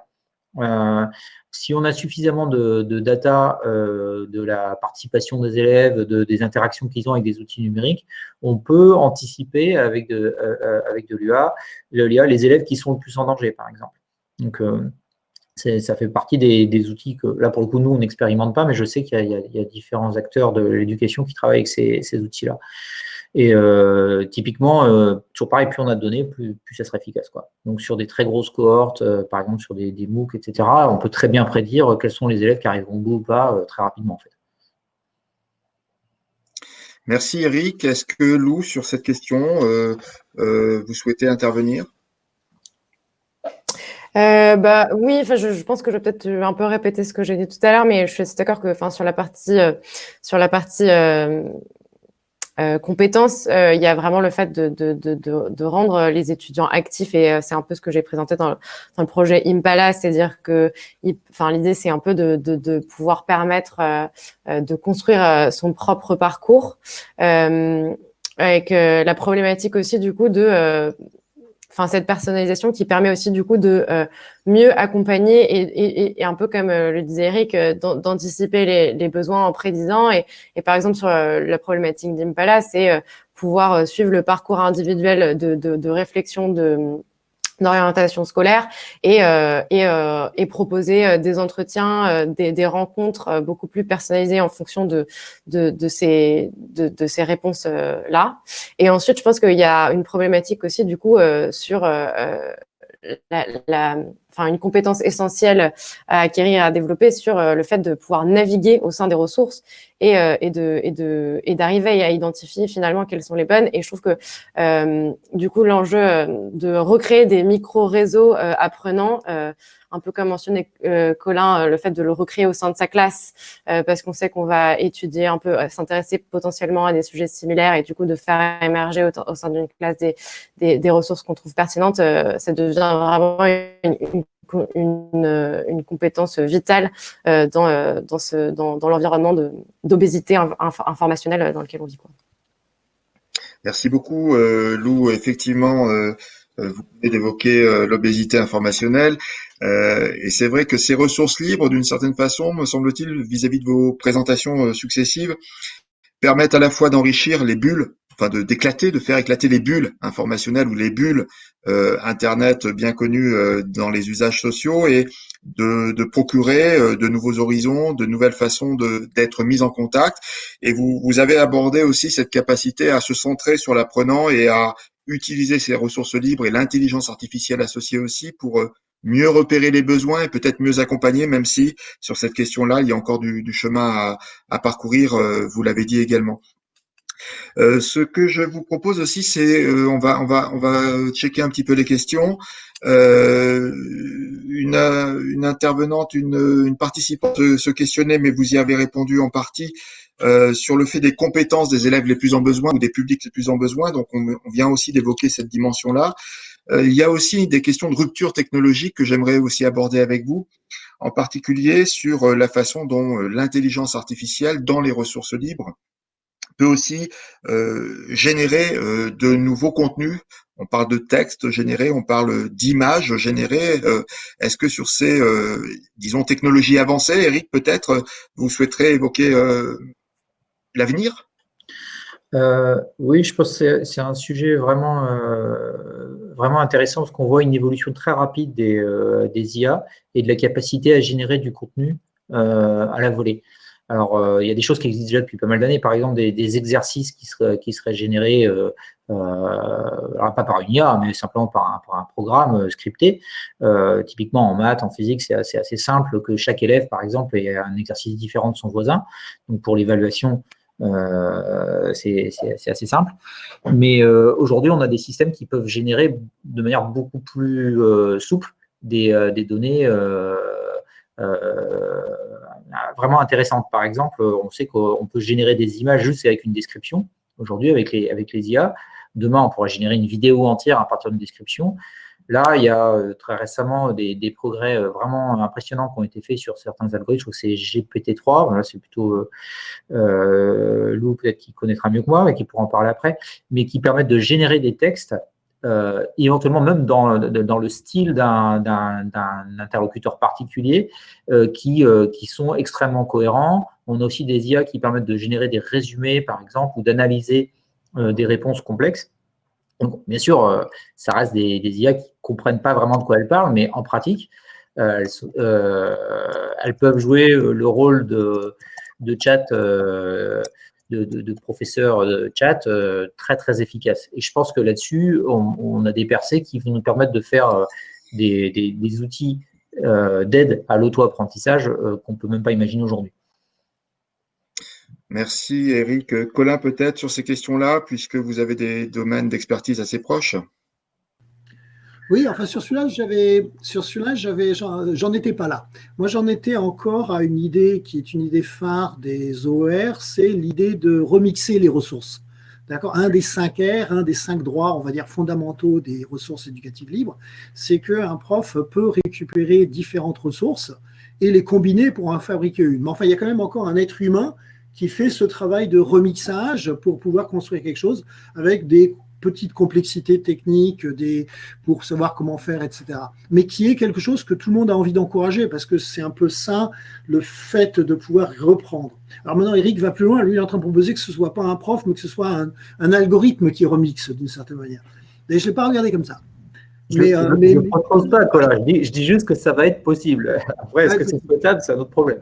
Euh, si on a suffisamment de, data euh, de la participation des élèves, de, des interactions qu'ils ont avec des outils numériques, on peut anticiper avec de, euh, avec de l'IA, les élèves qui sont le plus en danger, par exemple. Donc, ça fait partie des, outils que, là, pour le coup, nous, on n'expérimente pas, mais je sais qu'il y, a différents acteurs de l'éducation qui travaillent avec ces outils-là. Et euh, typiquement, euh, toujours pareil, plus on a de données, plus, ça sera efficace. Quoi. Donc sur des très grosses cohortes, euh, par exemple sur des, des, MOOC, etc., on peut très bien prédire quels sont les élèves qui arriveront au bout ou pas très rapidement en fait. Merci Eric. Est-ce que Lou, sur cette question, vous souhaitez intervenir? Bah oui, enfin je, je, pense que je vais peut-être un peu répéter ce que j'ai dit tout à l'heure, mais je suis d'accord que, enfin sur la partie, sur la partie euh, compétences, euh, il y a vraiment le fait de, de, de, de, rendre les étudiants actifs et euh, c'est un peu ce que j'ai présenté dans, dans, le projet Impala, c'est-à-dire que, enfin, l'idée c'est un peu de, pouvoir permettre de construire son propre parcours, avec la problématique aussi du coup de enfin cette personnalisation qui permet aussi du coup de euh, mieux accompagner et, un peu comme euh, le disait Eric, euh, d'anticiper les, besoins en prédisant. Et, par exemple sur la problématique d'Impala, c'est pouvoir suivre le parcours individuel de, de, de réflexion de d'orientation scolaire et, euh, et, euh, et, proposer euh, des entretiens, euh, des, des, rencontres beaucoup plus personnalisées en fonction de, de, de ces, de, de ces réponses-là. Et ensuite, je pense qu'il y a une problématique aussi du coup sur la, une compétence essentielle à acquérir, à développer sur euh, le fait de pouvoir naviguer au sein des ressources et, euh, et et et d'arriver à identifier finalement quelles sont les bonnes. Et je trouve que euh, du coup l'enjeu de recréer des micro réseaux apprenants un peu comme mentionnait euh, Colin, euh, le fait de le recréer au sein de sa classe, euh, parce qu'on sait qu'on va étudier un peu, s'intéresser potentiellement à des sujets similaires et du coup de faire émerger au, sein d'une classe des, des, ressources qu'on trouve pertinentes, ça devient vraiment une, une, compétence vitale dans, dans, dans, dans l'environnement d'obésité informationnelle dans lequel on vit. Merci beaucoup, Lou. Effectivement, vous venez d'évoquer l'obésité informationnelle. Et c'est vrai que ces ressources libres, d'une certaine façon, me semble-t-il, vis-à-vis de vos présentations successives, permettent à la fois d'enrichir les bulles enfin de d'éclater, de faire éclater les bulles informationnelles ou les bulles euh, Internet bien connues euh, dans les usages sociaux et de, de procurer euh, de nouveaux horizons, de nouvelles façons d'être mis en contact. Et vous, vous avez abordé aussi cette capacité à se centrer sur l'apprenant et à utiliser ces ressources libres et l'intelligence artificielle associée aussi pour mieux repérer les besoins et peut-être mieux accompagner, même si sur cette question-là, il y a encore du, du chemin à, à parcourir, vous l'avez dit également. Euh, ce que je vous propose aussi, c'est euh, on va on va on va checker un petit peu les questions. Euh, une, une intervenante, une, une participante se, questionnait, mais vous y avez répondu en partie sur le fait des compétences des élèves les plus en besoin ou des publics les plus en besoin. Donc on, on vient aussi d'évoquer cette dimension-là. Il y a aussi des questions de rupture technologique que j'aimerais aussi aborder avec vous, en particulier sur la façon dont l'intelligence artificielle dans les ressources libres peut aussi euh, générer euh, de nouveaux contenus. On parle de textes générés, on parle d'images générées. Euh, est-ce que sur ces, disons, technologies avancées, Eric, peut-être, vous souhaiterez évoquer l'avenir? Oui, je pense que c'est un sujet vraiment, vraiment intéressant parce qu'on voit une évolution très rapide des, des IA et de la capacité à générer du contenu à la volée. Alors, euh, il y a des choses qui existent déjà depuis pas mal d'années, par exemple des, exercices qui seraient, générés, euh, euh, pas par une IA, mais simplement par un, programme scripté. typiquement en maths, en physique, c'est assez, assez, simple que chaque élève, par exemple, ait un exercice différent de son voisin. Donc, pour l'évaluation, c'est assez simple. Mais aujourd'hui, on a des systèmes qui peuvent générer de manière beaucoup plus souple des, données vraiment intéressante. Par exemple, on sait qu'on peut générer des images juste avec une description, aujourd'hui avec les, avec les IA. Demain, on pourra générer une vidéo entière à partir d'une description. Là, il y a euh, très récemment des, progrès euh, vraiment impressionnants qui ont été faits sur certains algorithmes. Je crois que c'est GPT-3. Là, c'est plutôt euh, Lou, peut-être qui connaîtra mieux que moi et qui pourra en parler après, mais qui permettent de générer des textes éventuellement même dans, le style d'un interlocuteur particulier qui sont extrêmement cohérents. On a aussi des IA qui permettent de générer des résumés, par exemple, ou d'analyser des réponses complexes. Donc, bien sûr, ça reste des, IA qui ne comprennent pas vraiment de quoi elles parlent, mais en pratique, elles, elles, peuvent jouer le rôle de, de chat de, professeurs de chat euh, très très efficaces. Et je pense que là-dessus, on, a des percées qui vont nous permettre de faire euh, des, outils euh, d'aide à l'auto-apprentissage qu'on ne peut même pas imaginer aujourd'hui. Merci Eric. Colin, peut-être sur ces questions-là, puisque vous avez des domaines d'expertise assez proches. Oui, enfin sur celui-là, j'avais sur celui-là, j'en étais pas là. Moi, j'en étais encore à une idée qui est une idée phare des OER, c'est l'idée de remixer les ressources. D'accord? Un des cinq R, un des cinq droits, on va dire fondamentaux des ressources éducatives libres, c'est qu'un prof peut récupérer différentes ressources et les combiner pour en fabriquer une. Mais enfin, il y a quand même encore un être humain qui fait ce travail de remixage pour pouvoir construire quelque chose avec des petite complexité technique des, pour savoir comment faire, etc. Mais qui est quelque chose que tout le monde a envie d'encourager parce que c'est un peu ça, le fait de pouvoir reprendre. Alors maintenant, Eric va plus loin. Lui, il est en train de proposer que ce soit pas un prof, mais que ce soit un, algorithme qui remixe d'une certaine manière. Et je ne l'ai pas regardé comme ça. Je ne euh, propose pas, Je dis, je dis, juste que ça va être possible. Après, est-ce que c'est souhaitable? C'est un autre problème.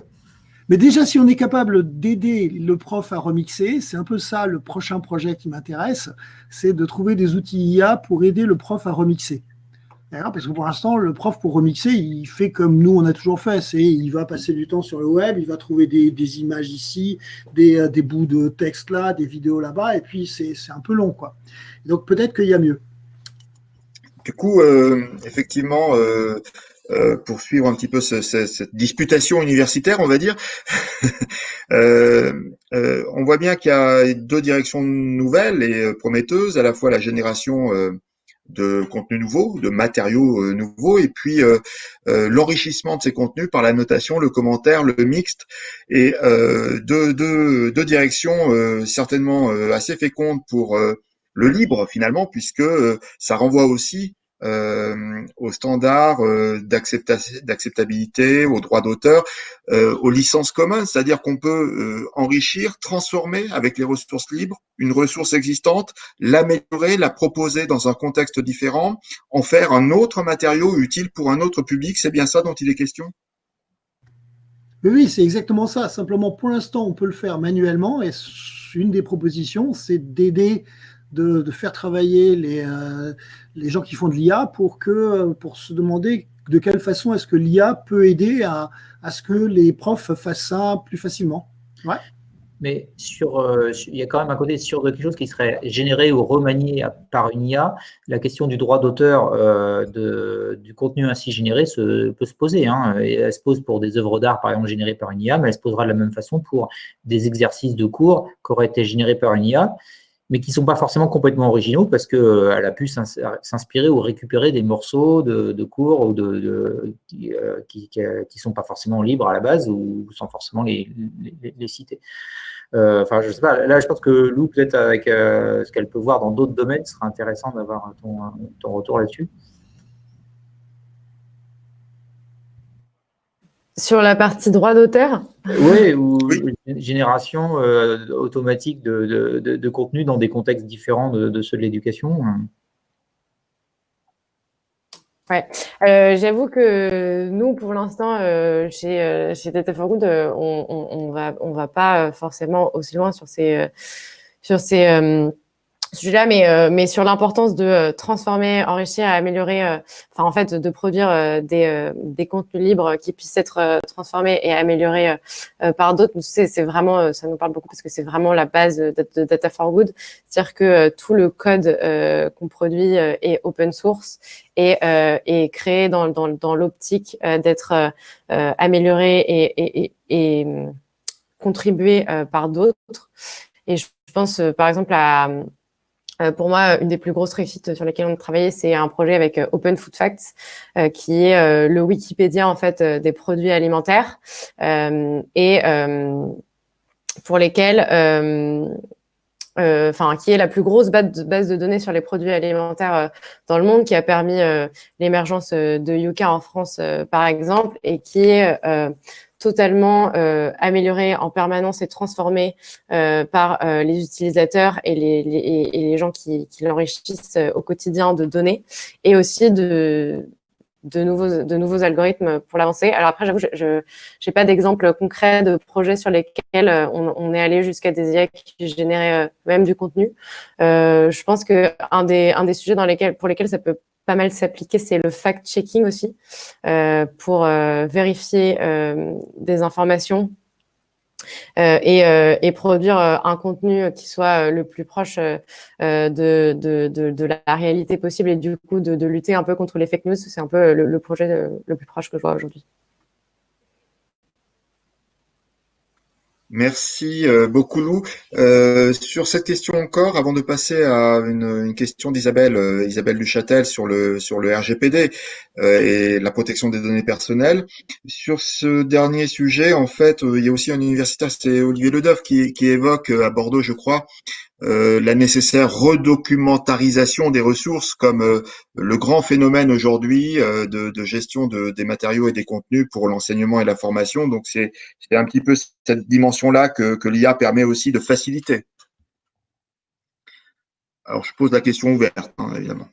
Mais déjà, si on est capable d'aider le prof à remixer, c'est un peu ça le prochain projet qui m'intéresse, c'est de trouver des outils IA pour aider le prof à remixer. Parce que pour l'instant, le prof, pour remixer, il fait comme nous, on a toujours fait. C'est il va passer du temps sur le web, il va trouver des, images ici, des, des, bouts de texte là, des vidéos là-bas, et puis c'est un peu long. quoi. Donc peut-être qu'il y a mieux. Du coup, euh, effectivement, euh, euh, pour suivre un petit peu cette disputation universitaire, on va dire. Euh, euh, on voit bien qu'il y a deux directions nouvelles et prometteuses, à la fois la génération de contenus nouveaux, de matériaux euh, nouveaux, et puis euh, euh, l'enrichissement de ces contenus par la notation, le commentaire, le mixte, et deux, deux, deux, directions certainement assez fécondes pour le libre finalement, puisque ça renvoie aussi euh, aux standards euh, d'acceptabilité, aux droits d'auteur, euh, aux licences communes, c'est-à-dire qu'on peut euh, enrichir, transformer avec les ressources libres une ressource existante, l'améliorer, la proposer dans un contexte différent, en faire un autre matériau utile pour un autre public. C'est bien ça dont il est question? Oui, c'est exactement ça. Simplement, pour l'instant, on peut le faire manuellement et une des propositions, c'est d'aider de, faire travailler les, euh, les gens qui font de l'IA pour, que, pour se demander de quelle façon est-ce que l'IA peut aider à, à, ce que les profs fassent ça plus facilement. Ouais. Mais sur, euh, il y a quand même un côté sur quelque chose qui serait généré ou remanié par une IA. La question du droit d'auteur euh, du contenu ainsi généré se, peut se poser. Hein. elle se pose pour des œuvres d'art, par exemple, générées par une IA, mais elle se posera de la même façon pour des exercices de cours qui auraient été générés par une IA mais qui ne sont pas forcément complètement originaux parce qu'elle euh, a pu s'inspirer ou récupérer des morceaux de, cours ou de, qui ne euh, sont pas forcément libres à la base ou sans forcément les, citer. Euh, enfin, je sais pas. Là, je pense que Lou, peut-être avec ce qu'elle peut voir dans d'autres domaines, ce sera intéressant d'avoir ton retour là-dessus. Sur la partie droit d'auteur? Oui, ou une génération euh, automatique de, contenu dans des contextes différents de, ceux de l'éducation. Ouais, euh, j'avoue que nous, pour l'instant, euh, chez, chez Data for Good, on, on, va, on va pas forcément aussi loin sur ces, sur ces sujet-là, mais, euh, mais sur l'importance de euh, transformer, enrichir améliorer, euh, enfin en fait de produire des, des contenus libres qui puissent être transformés et améliorés par d'autres. C'est vraiment, ça nous parle beaucoup parce que c'est vraiment la base de, Data for Good, c'est-à-dire que tout le code qu'on produit est open source et, est créé dans, dans, dans l'optique d'être amélioré et, et, et, et contribué par d'autres. Et je pense par exemple à euh, pour moi, une des plus grosses réussites sur lesquelles on a travaillé, c'est un projet avec euh, Open Food Facts, euh, qui est le Wikipédia en fait des produits alimentaires et pour lesquels, enfin, qui est la plus grosse base de données sur les produits alimentaires dans le monde, qui a permis l'émergence de Yuka en France, par exemple, et qui est totalement euh, amélioré en permanence et transformé euh, par euh, les utilisateurs et les, gens qui, qui l'enrichissent euh, au quotidien de données et aussi de, de, nouveaux, de nouveaux algorithmes pour l'avancer. Alors après, j'avoue, je n'ai pas d'exemple concret de projets sur lesquels euh, on, on est allé jusqu'à des IA qui généraient même du contenu. je pense que un des, un des sujets dans lesquels, pour lesquels ça peut pas mal s'appliquer, c'est le fact-checking aussi, euh, pour euh, vérifier euh, des informations et, produire un contenu qui soit le plus proche de, de, la réalité possible et du coup de, lutter un peu contre les fake news. C'est un peu le projet le plus proche que je vois aujourd'hui. Merci euh, beaucoup Lou. Euh, sur cette question encore, avant de passer à une, question d'Isabelle, euh, Isabelle Duchâtel sur le sur le RGPD et la protection des données personnelles. Sur ce dernier sujet, en fait, il y a aussi un universitaire, c'est Olivier Ledeuf, qui, qui évoque à Bordeaux, je crois, euh, la nécessaire redocumentarisation des ressources comme euh, le grand phénomène aujourd'hui euh, de, gestion des matériaux et des contenus pour l'enseignement et la formation. Donc c'est un petit peu cette dimension-là que, l'IA permet aussi de faciliter. Alors je pose la question ouverte, hein, évidemment.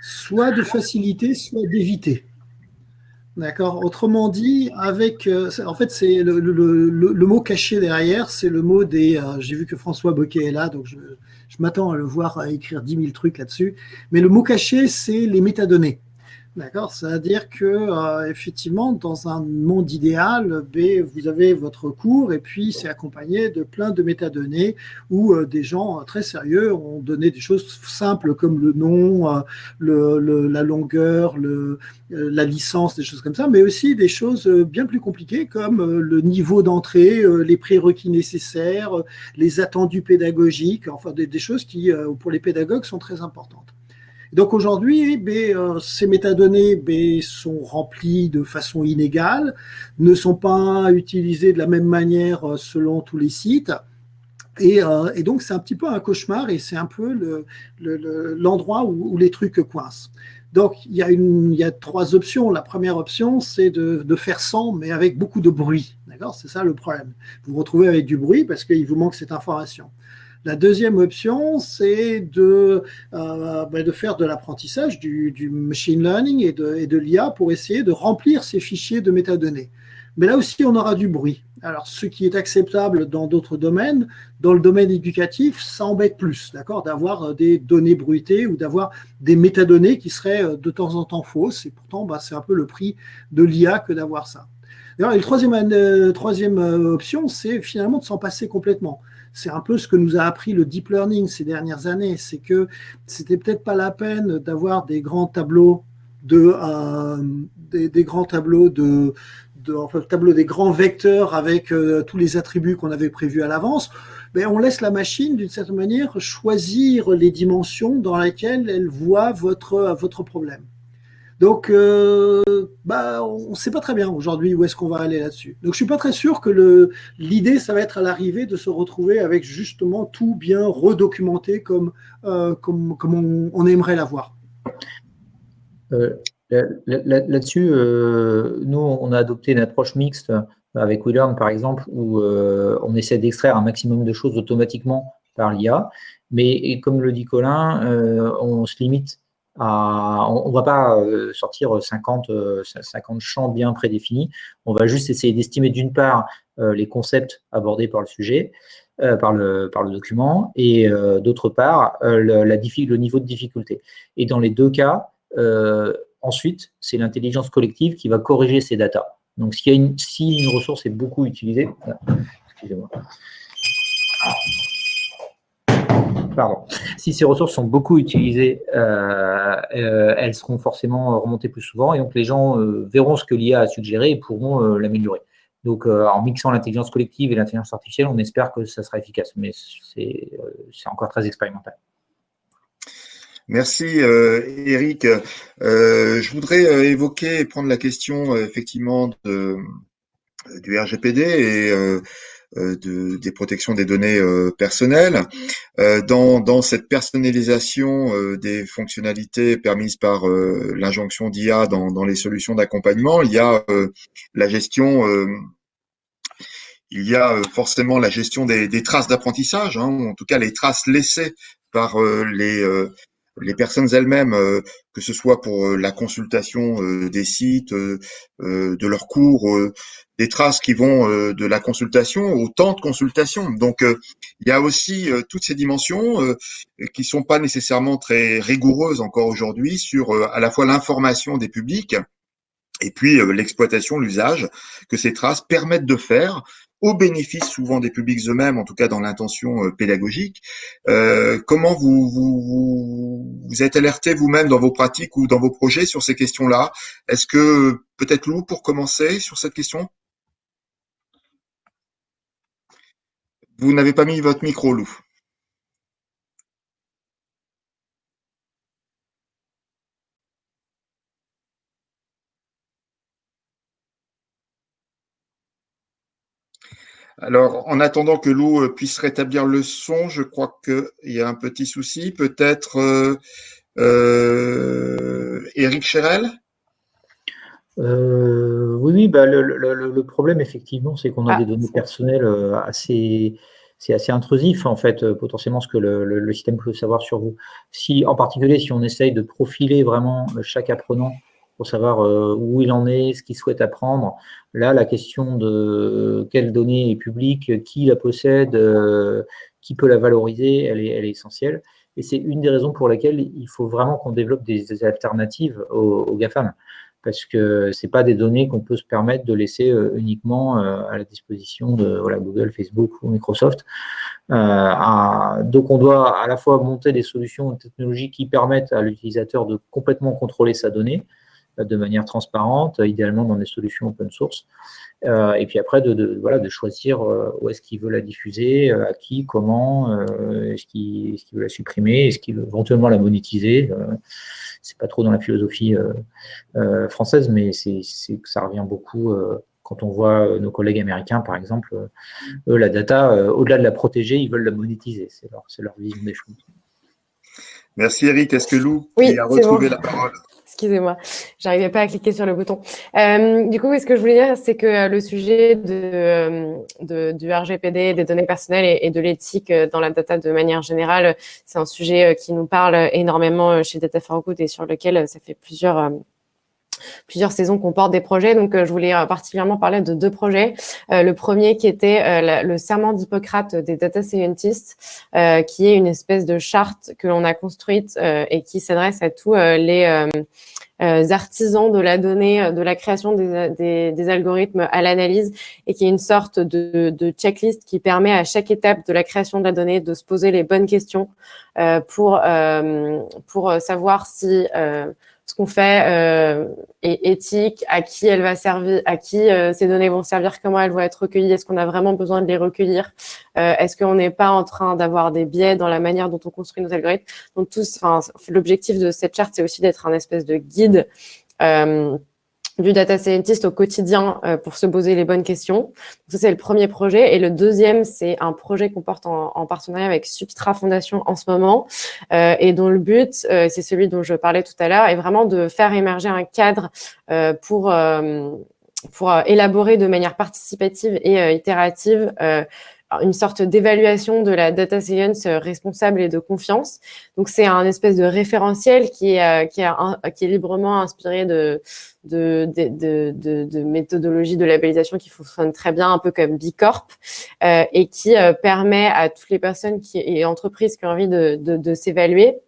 Soit de faciliter, soit d'éviter. D'accord. Autrement dit, avec, euh, en fait, c'est le, le, le, mot caché derrière, c'est le mot des. Euh, j'ai vu que François Boquet est là, donc je, je m'attends à le voir écrire 10 000 trucs là-dessus. Mais le mot caché, c'est les métadonnées. D'accord C'est-à-dire que euh, effectivement, dans un monde idéal, B, vous avez votre cours et puis c'est accompagné de plein de métadonnées où euh, des gens euh, très sérieux ont donné des choses simples comme le nom, le, la longueur, le, la licence, des choses comme ça, mais aussi des choses bien plus compliquées comme le niveau d'entrée, les prérequis nécessaires, les attendus pédagogiques, enfin des choses qui, pour les pédagogues, sont très importantes. Donc aujourd'hui, euh, ces métadonnées sont remplies de façon inégale, ne sont pas utilisées de la même manière euh, selon tous les sites. Euh, et, donc, c'est un petit peu un cauchemar et c'est un peu l'endroit où, les trucs coincent. Donc, il y, a trois options. La première option, c'est de, de, faire sans, mais avec beaucoup de bruit. D'accord? C'est ça le problème. Vous vous retrouvez avec du bruit parce qu'il vous manque cette information. La deuxième option, c'est de, euh, de faire de l'apprentissage, du, machine learning et de, l'IA pour essayer de remplir ces fichiers de métadonnées. Mais là aussi, on aura du bruit. Alors, ce qui est acceptable dans d'autres domaines, dans le domaine éducatif, ça embête plus, d'avoir euh, des données bruitées ou d'avoir des métadonnées qui seraient euh, de temps en temps fausses. Et pourtant, bah, c'est un peu le prix de l'IA que d'avoir ça. Et la troisième option, c'est finalement de s'en passer complètement c'est un peu ce que nous a appris le deep learning ces dernières années, c'est que c'était peut-être pas la peine d'avoir des grands tableaux de euh, des, grands tableaux de, des grands vecteurs avec euh, tous les attributs qu'on avait prévus à l'avance. Mais on laisse la machine, d'une certaine manière, choisir les dimensions dans lesquelles elle voit votre problème. Donc, euh, bah, on ne sait pas très bien aujourd'hui où est-ce qu'on va aller là-dessus. Donc, je suis pas très sûr que l'idée, ça va être à l'arrivée de se retrouver avec justement tout bien redocumenté comme, euh, comme, comme on, aimerait l'avoir. Euh, là-dessus, nous, on a adopté une approche mixte avec WeLearn, par exemple, où on essaie d'extraire un maximum de choses automatiquement par l'IA. Mais comme le dit Colin, on se limite on ne va pas euh, sortir 50, 50 euh, champs bien prédéfinis. On va juste essayer d'estimer d'une part euh, les concepts abordés par le sujet, par, le, document, et d'autre part le, niveau de difficulté. Et dans les deux cas, ensuite, c'est l'intelligence collective qui va corriger ces datas. Donc, si une ressource est beaucoup utilisée, excusez-moi pardon, si ces ressources sont beaucoup utilisées, euh, euh, elles seront forcément remontées plus souvent et donc les gens euh, verront ce que l'IA a suggéré et pourront l'améliorer. Donc, en mixant l'intelligence collective et l'intelligence artificielle, on espère que ça sera efficace, mais c'est encore très expérimental. Merci Eric. je voudrais évoquer et prendre la question effectivement du RGPD et euh, de, des protections des données euh, personnelles. Euh, dans, dans cette personnalisation des fonctionnalités permises par l'injonction d'IA dans, dans les solutions d'accompagnement, il y a la gestion il y a forcément la gestion des, des traces d'apprentissage, hein, ou en tout cas les traces laissées par les, les personnes elles-mêmes, que ce soit pour la consultation des sites, de leurs cours, des traces qui vont euh, de la consultation au temps de consultation. Donc, euh, il y a aussi euh, toutes ces dimensions qui sont pas nécessairement très rigoureuses encore aujourd'hui sur à la fois l'information des publics et puis l'exploitation, l'usage que ces traces permettent de faire au bénéfice souvent des publics eux-mêmes, en tout cas dans l'intention pédagogique. Euh, comment vous, vous, vous êtes alerté vous-même dans vos pratiques ou dans vos projets sur ces questions-là? Est-ce que peut-être Lou, pour commencer sur cette question? Vous n'avez pas mis votre micro, Lou. Alors, en attendant que Lou euh, puisse rétablir le son, je crois qu'il y a un petit souci. Peut-être euh, euh, Eric Chérel? Oui, oui bah, le, problème, effectivement, c'est qu'on a ah, des données personnelles assez, c'est assez intrusif, en fait, potentiellement, ce que le, système peut savoir sur vous. Si, en particulier, si on essaye de profiler vraiment chaque apprenant pour savoir où il en est, ce qu'il souhaite apprendre, là, la question de quelle donnée est publique, qui la possède, qui peut la valoriser, elle est, elle est essentielle. Et c'est une des raisons pour lesquelles il faut vraiment qu'on développe des, alternatives aux, GAFAM, parce que ce pas des données qu'on peut se permettre de laisser uniquement à la disposition de Google, Facebook ou Microsoft. donc, on doit à la fois monter des solutions technologiques qui permettent à l'utilisateur de complètement contrôler sa donnée, de manière transparente, idéalement dans des solutions open source. Euh, et puis après, de, voilà, de choisir euh, où est-ce qu'il veut la diffuser, euh, à qui, comment, est-ce qu'il veut la supprimer, est-ce qu'il veut éventuellement la monétiser. c'est pas trop dans la philosophie française, mais c'est ça revient beaucoup quand on voit nos collègues américains, par exemple, eux, la data, au-delà de la protéger, ils veulent la monétiser. C'est leur, leur vision des choses. Merci Eric. Est-ce que Lou a retrouvé la parole Excusez-moi, j'arrivais pas à cliquer sur le bouton. Euh, du coup, ce que je voulais dire, c'est que euh, le sujet de, euh, du RGPD, des données personnelles et, de l'éthique dans la data de manière générale, c'est un sujet qui nous parle énormément chez Data for Good et sur lequel ça fait plusieurs plusieurs saisons qu'on porte des projets. Donc, je voulais particulièrement parler de deux projets. le premier qui était le serment d'Hippocrate des data scientists, qui est une espèce de charte que l'on a construite et qui s'adresse à tous les euh, artisans de la donnée, euh, de la création des, algorithmes à l'analyse et qui est une sorte de, de, checklist qui permet à chaque étape de la création de la donnée de se poser les bonnes questions euh, pour, euh, pour savoir si ce qu'on fait euh, est éthique, à qui elle va servir, à qui euh, ces données vont servir, comment elles vont être recueillies, est-ce qu'on a vraiment besoin de les recueillir, euh, est-ce qu'on n'est pas en train d'avoir des biais dans la manière dont on construit nos algorithmes. Donc l'objectif de cette charte, c'est aussi d'être un espèce de guide euh, du data scientist au quotidien euh, pour se poser les bonnes questions. Ça, c'est le premier projet. Et le deuxième, c'est un projet qu'on porte en, partenariat avec Substra Fondation en ce moment euh, et dont le but, euh, c'est celui dont je parlais tout à l'heure, est vraiment de faire émerger un cadre pour pour élaborer de manière participative et itérative une sorte d'évaluation de la data science euh, responsable et de confiance. Donc, c'est un espèce de référentiel qui est, euh, qui est, qui est librement inspiré de, de, de, de, de méthodologies de labellisation qui fonctionnent très bien, un peu comme Bicorp, euh, et qui euh, permet à toutes les personnes qui, et entreprises qui ont envie de, de, s'évaluer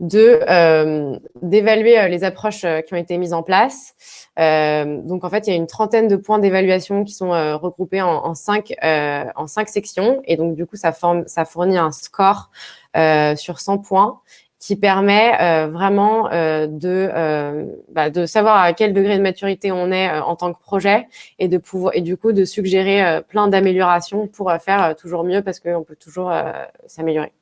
d'évaluer euh, les approches qui ont été mises en place. donc en fait, il y a une trentaine de points d'évaluation qui sont regroupés en, cinq en cinq sections et donc du coup ça forme ça fournit un score sur 100 points qui permet vraiment de bah, de savoir à quel degré de maturité on est en tant que projet et de pouvoir et du coup de suggérer plein d'améliorations pour faire toujours mieux parce qu'on peut toujours s'améliorer.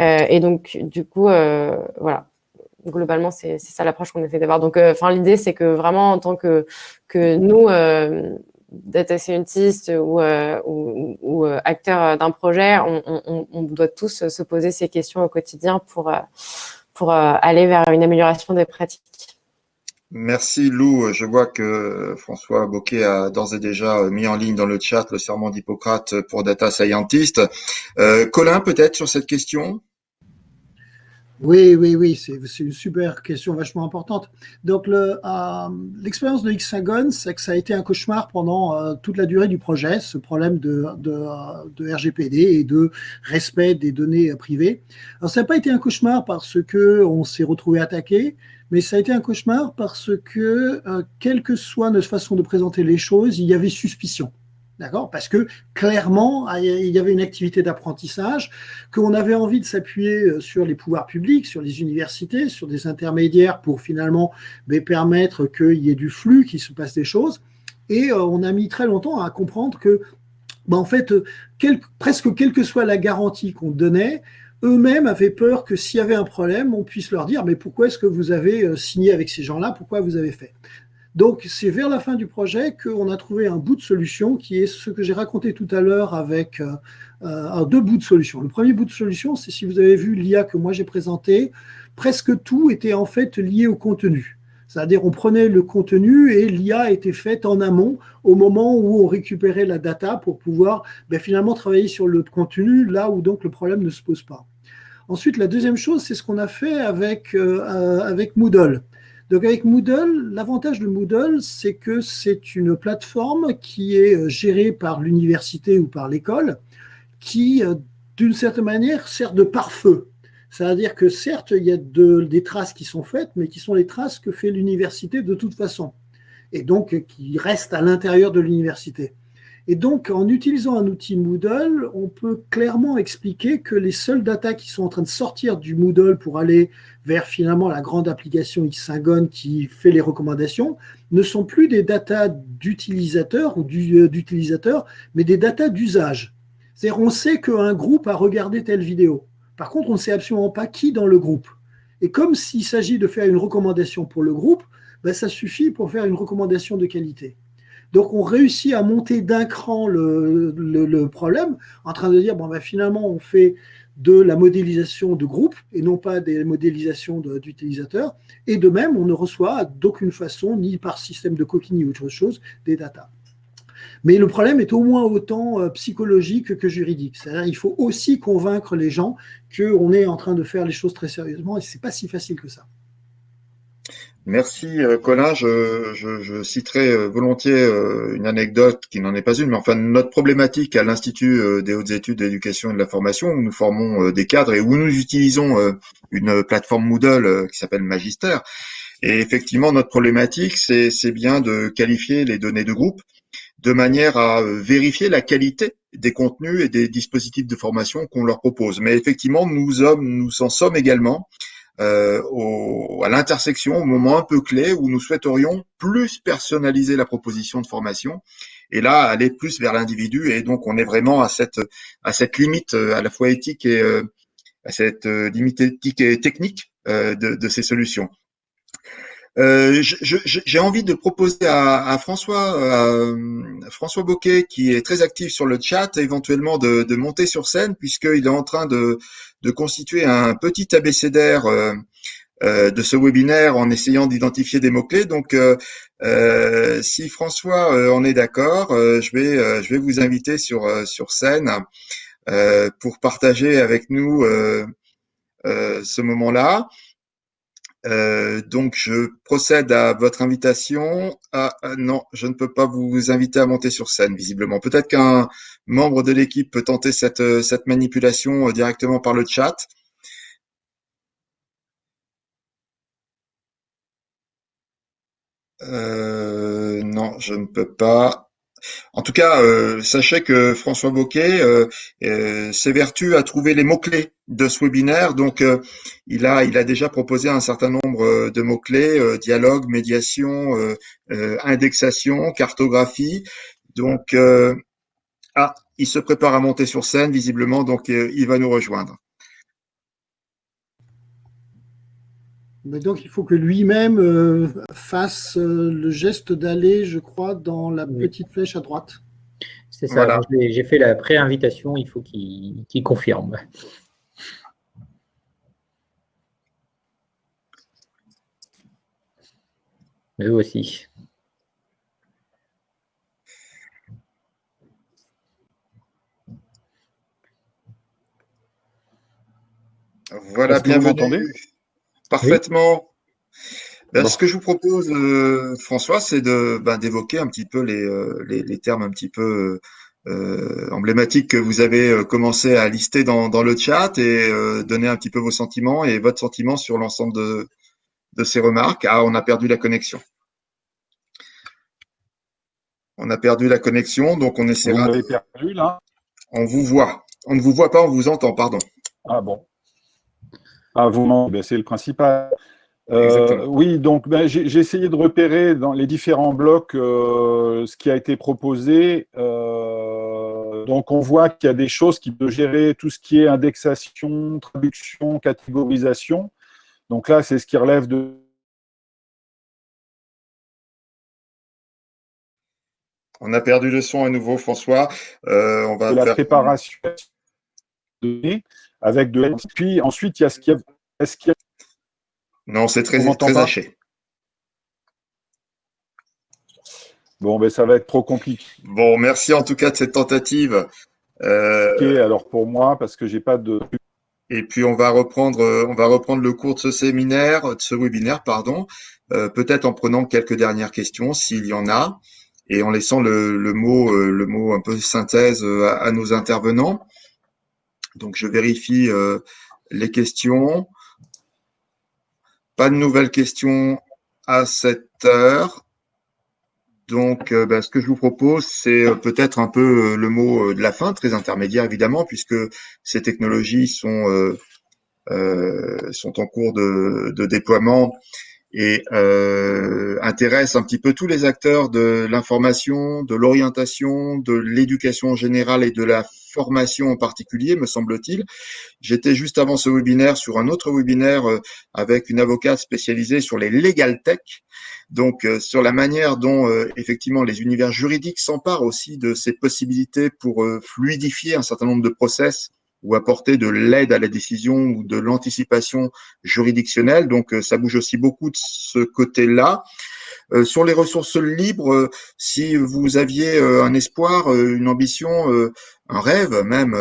Euh, et donc, du coup, euh, voilà, globalement, c'est ça l'approche qu'on essaie d'avoir. Donc, euh, enfin, l'idée, c'est que vraiment, en tant que, que nous, data scientists ou, ou, ou acteurs d'un projet, on, on, on, doit tous se poser ces questions au quotidien pour, pour aller vers une amélioration des pratiques. Merci Lou. Je vois que François Boquet a d'ores et déjà mis en ligne dans le chat le serment d'Hippocrate pour Data Scientist. Euh, Colin, peut-être sur cette question? Oui, oui, oui, c'est une super question vachement importante. Donc, euh, l'expérience de Hexagon, c'est que ça a été un cauchemar pendant euh, toute la durée du projet, ce problème de, de, RGPD et de respect des données privées. Alors, ça n'a pas été un cauchemar parce que on s'est retrouvé attaqué, mais ça a été un cauchemar parce que, euh, quelle que soit notre façon de présenter les choses, il y avait suspicion. D'accord? Parce que clairement, il y avait une activité d'apprentissage, qu'on avait envie de s'appuyer euh, sur les pouvoirs publics, sur les universités, sur des intermédiaires pour finalement mais, permettre qu'il y ait du flux, qu'il se passe des choses. Et euh, on a mis très longtemps à comprendre que, bah, en fait, presque quelle que soit la garantie qu'on donnait, eux-mêmes avaient peur que s'il y avait un problème, on puisse leur dire mais pourquoi est-ce que vous avez euh, signé avec ces gens-là? Pourquoi vous avez fait? Donc c'est vers la fin du projet qu'on a trouvé un bout de solution qui est ce que j'ai raconté tout à l'heure avec euh, euh, deux bouts de solution. Le premier bout de solution, c'est si vous avez vu l'IA que moi j'ai présenté, presque tout était en fait lié au contenu. C'est-à-dire on prenait le contenu et l'IA était faite en amont au moment où on récupérait la data pour pouvoir ben, finalement travailler sur le contenu là où donc le problème ne se pose pas. Ensuite, la deuxième chose, c'est ce qu'on a fait avec, euh, euh, avec Moodle. Donc avec Moodle, l'avantage de Moodle, c'est que c'est une plateforme qui est euh, gérée par l'université ou par l'école, qui d'une certaine manière, sert de pare-feu. C'est-à-dire que certes, il y a des traces qui sont faites, mais qui sont les traces que fait l'université de toute façon, et donc qui restent à l'intérieur de l'université. Et donc, en utilisant un outil Moodle, on peut clairement expliquer que les seules datas qui sont en train de sortir du Moodle pour aller vers finalement la grande application Xingon qui fait les recommandations ne sont plus des datas d'utilisateurs ou euh, d'utilisateurs, mais des datas d'usage. C'est-à-dire, on sait qu'un groupe a regardé telle vidéo. Par contre, on ne sait absolument pas qui dans le groupe. Et comme s'il s'agit de faire une recommandation pour le groupe, ben, ça suffit pour faire une recommandation de qualité. Donc, on réussit à monter d'un cran le, problème en train de dire, bon, ben, finalement, on fait de la modélisation de groupe et non pas des modélisations d'utilisateurs. Et de même, on ne reçoit d'aucune façon, ni par système de coquille ni autre chose, des datas. Mais le problème est au moins autant euh, psychologique que juridique. C'est-à-dire qu'il faut aussi convaincre les gens qu'on est en train de faire les choses très sérieusement et ce n'est pas si facile que ça. Merci euh, Colin. Je, citerai euh, volontiers une anecdote qui n'en est pas une, mais enfin notre problématique à l'Institut des hautes études d'éducation et de la formation, où nous formons des cadres et où nous utilisons une plateforme Moodle qui s'appelle Magister. Et effectivement, notre problématique, c'est bien de qualifier les données de groupe de manière à euh, vérifier la qualité des contenus et des dispositifs de formation qu'on leur propose. Mais effectivement, nous, nous en sommes également euh, à l'intersection, au moment un peu clé où nous souhaiterions plus personnaliser la proposition de formation et là aller plus vers l'individu. Et donc, on est vraiment à cette limite euh, à la fois éthique et à cette limite éthique et technique de ces solutions. Euh, j'ai envie de proposer à, François, euh, François Boquet, qui est très actif sur le chat, éventuellement de, monter sur scène, puisqu'il est en train de, constituer un petit abécédaire euh, de ce webinaire en essayant d'identifier des mots-clés. Donc, si François en est d'accord, je, vais, je vais vous inviter sur, sur scène pour partager avec nous ce moment-là. Euh, donc, je procède à votre invitation. Ah, ah, non, je ne peux pas vous inviter à monter sur scène, visiblement. Peut-être qu'un membre de l'équipe peut tenter cette, euh, cette manipulation euh, directement par le chat. non, je ne peux pas. En tout cas, euh, sachez que François Boquet euh, euh, s'évertue à trouver les mots-clés de ce webinaire. Donc, il, a, il a déjà proposé un certain nombre de mots-clés, dialogue, médiation, indexation, cartographie. Donc, ah, il se prépare à monter sur scène, visiblement, donc il va nous rejoindre. Donc, il faut que lui-même euh, fasse euh, le geste d'aller, je crois, dans la petite flèche à droite. C'est ça, j'ai fait la pré-invitation, il faut qu'il confirme. Eux aussi. Voilà, bienvenue. Parfaitement. Ben, ce que je vous propose, euh, François, c'est de ben, d'évoquer un petit peu les, euh, les, termes un petit peu euh, emblématiques que vous avez commencé à lister dans, dans le chat et donner un petit peu vos sentiments et votre sentiment sur l'ensemble de, de ces remarques. Ah, on a perdu la connexion. On a perdu la connexion, donc on essaiera. Vous avez perdu là? On vous voit. On ne vous voit pas, on vous entend, pardon. Ah bon. Ah, vous ben, c'est le principal. Euh, oui, donc ben, j'ai essayé de repérer dans les différents blocs euh, ce qui a été proposé. Euh, donc on voit qu'il y a des choses qui peuvent gérer tout ce qui est indexation, traduction, catégorisation. Donc là, c'est ce qui relève de On a perdu le son à nouveau, François. on va de la préparation de avec de Puis ensuite, il y a ce qu'il y a. Non, c'est très, très haché. Bon, ben, ça va être trop compliqué. Bon, merci en tout cas de cette tentative. Euh... alors pour moi, parce que j'ai pas de. Et puis on va reprendre, on va reprendre le cours de ce séminaire, de ce webinaire, pardon, euh, peut-être en prenant quelques dernières questions s'il y en a, et en laissant le, mot, euh, le mot un peu synthèse euh, à nos intervenants. Donc, je vérifie les questions. Pas de nouvelles questions à cette heure. Donc, euh, ben, ce que je vous propose, c'est euh, peut-être un peu euh, le mot de la fin, très intermédiaire évidemment, puisque ces technologies sont, sont en cours de, de déploiement et intéressent un petit peu tous les acteurs de l'information, de l'orientation, de l'éducation générale et de la formation en particulier, me semble-t-il. J'étais juste avant ce webinaire sur un autre webinaire avec une avocate spécialisée sur les legal tech donc euh, sur la manière dont euh, effectivement les univers juridiques s'emparent aussi de ces possibilités pour euh, fluidifier un certain nombre de process ou apporter de l'aide à la décision ou de l'anticipation juridictionnelle. Donc ça bouge aussi beaucoup de ce côté-là. Sur les ressources libres, si vous aviez un espoir, une ambition, un rêve même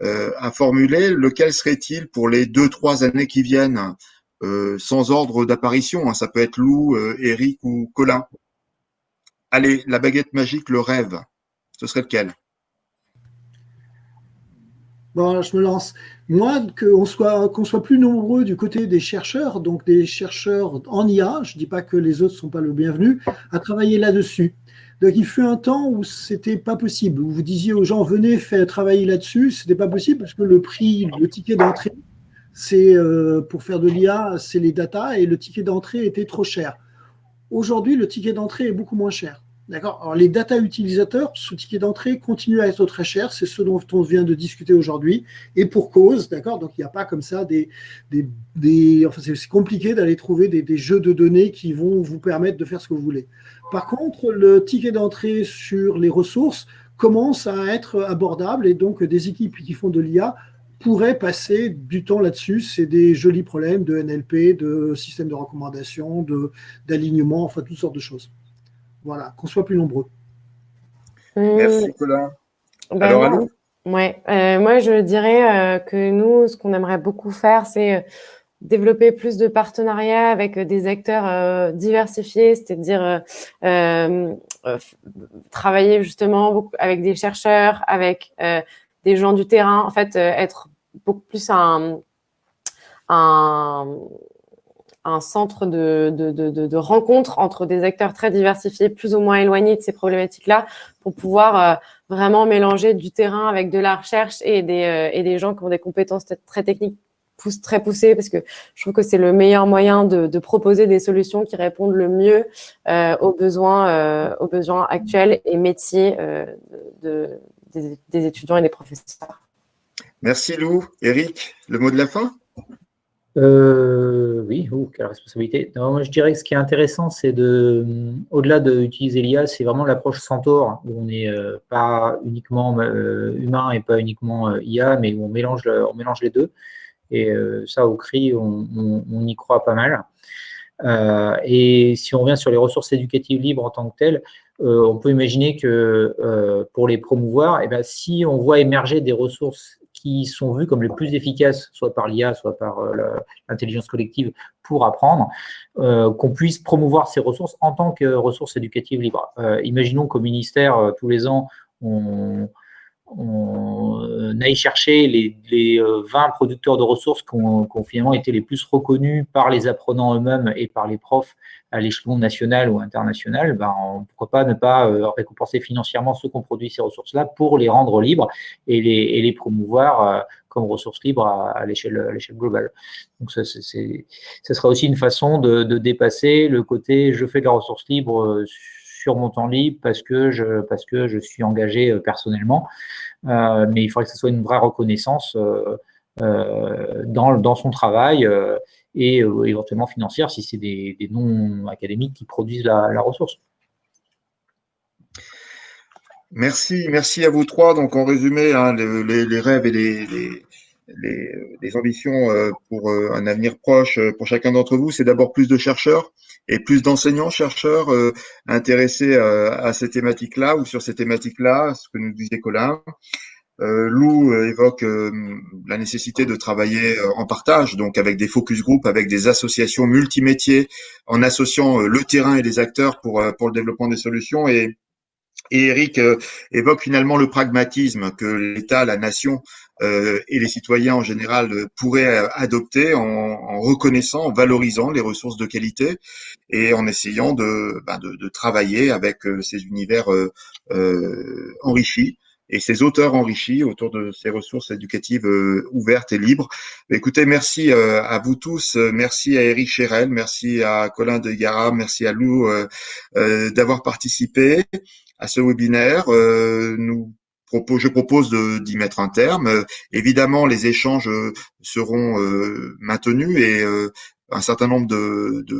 à formuler, lequel serait-il pour les deux, trois années qui viennent euh, sans ordre d'apparition. Hein. Ça peut être Lou, euh, Eric ou Colin? Allez, la baguette magique, le rêve, ce serait lequel? Bon, je me lance. Moi, qu'on soit, qu'on soit plus nombreux du côté des chercheurs, donc des chercheurs en IA, je ne dis pas que les autres ne sont pas le bienvenu, à travailler là-dessus. Donc, il fut un temps où c'était pas possible, vous disiez aux gens, venez faire travailler là-dessus, c'était pas possible parce que le prix, le ticket d'entrée c'est euh, pour faire de l'IA, c'est les data et le ticket d'entrée était trop cher. Aujourd'hui, le ticket d'entrée est beaucoup moins cher. D'accord les data utilisateurs, ce ticket d'entrée continue à être très cher. C'est ce dont on vient de discuter aujourd'hui. Et pour cause, d'accord Donc, il n'y a pas comme ça des. des, enfin, c'est compliqué d'aller trouver des, des, jeux de données qui vont vous permettre de faire ce que vous voulez. Par contre, le ticket d'entrée sur les ressources commence à être abordable et donc des équipes qui font de l'IA pourrait passer du temps là-dessus. C'est des jolis problèmes de NLP, de système de recommandation, d'alignement, enfin toutes sortes de choses. Voilà, qu'on soit plus nombreux. Merci Colin. Ben Alors, ouais, euh, moi je dirais euh, que nous, ce qu'on aimerait beaucoup faire, c'est euh, développer plus de partenariats avec des acteurs diversifiés, c'est-à-dire travailler justement avec des chercheurs, avec des gens du terrain, en fait, être beaucoup plus un, un, un centre de, rencontre entre des acteurs très diversifiés, plus ou moins éloignés de ces problématiques-là, pour pouvoir euh, vraiment mélanger du terrain avec de la recherche et des, euh, gens qui ont des compétences très techniques très poussées, parce que je trouve que c'est le meilleur moyen de, proposer des solutions qui répondent le mieux euh, aux, besoins, actuels et métiers de, des étudiants et des professeurs. Merci Lou. Eric, le mot de la fin? Euh, oui, oh, quelle responsabilité. moi, je dirais que ce qui est intéressant, c'est de, au-delà d'utiliser l'IA, c'est vraiment l'approche Centaure, où on n'est euh, pas uniquement euh, humain et pas uniquement IA, mais où on mélange, on mélange les deux. Et ça, au CRI, on, y croit pas mal. et si on revient sur les ressources éducatives libres en tant que telles, on peut imaginer que pour les promouvoir, eh ben, si on voit émerger des ressources qui sont vus comme les plus efficaces, soit par l'IA, soit par euh, l'intelligence collective, pour apprendre, euh, qu'on puisse promouvoir ces ressources en tant que ressources éducatives libres. Euh, imaginons qu'au ministère, tous les ans, on, aille chercher les, les, 20 producteurs de ressources qui ont, finalement été les plus reconnus par les apprenants eux-mêmes et par les profs à l'échelon national ou international, ben, pourquoi pas ne pas euh, récompenser financièrement ceux qui ont produit ces ressources-là pour les rendre libres et les, et les promouvoir euh, comme ressources libres à, à l'échelle globale. Donc ça, ça sera aussi une façon de, de, dépasser le côté je fais de la ressource libre euh, sur mon temps libre parce que je, parce que je suis engagé personnellement, mais il faudrait que ce soit une vraie reconnaissance dans, dans son travail et euh, éventuellement financière si c'est des, des non académiques qui produisent la, ressource. Merci, merci à vous trois. Donc, en résumé, hein, les, rêves et les, les, ambitions euh, pour euh, un avenir proche pour chacun d'entre vous, c'est d'abord plus de chercheurs et plus d'enseignants chercheurs intéressés à ces thématiques-là ou sur ces thématiques-là, ce que nous disait Colin. Euh, Lou euh, évoque euh, la nécessité de travailler en partage, donc avec des focus group, avec des associations multimétiers, en associant le terrain et les acteurs pour, pour le développement des solutions. Et Et Eric évoque finalement le pragmatisme que l'État, la nation et les citoyens en général pourraient adopter en, reconnaissant, en valorisant les ressources de qualité et en essayant de, de, de travailler avec ces univers enrichis et ces auteurs enrichis autour de ces ressources éducatives ouvertes et libres. Écoutez, merci à vous tous, merci à Eric Chérel, merci à Colin de Gara, merci à Lou d'avoir participé à ce webinaire. Euh, nous je propose d'y mettre un terme. évidemment, les échanges euh, seront euh, maintenus et un certain nombre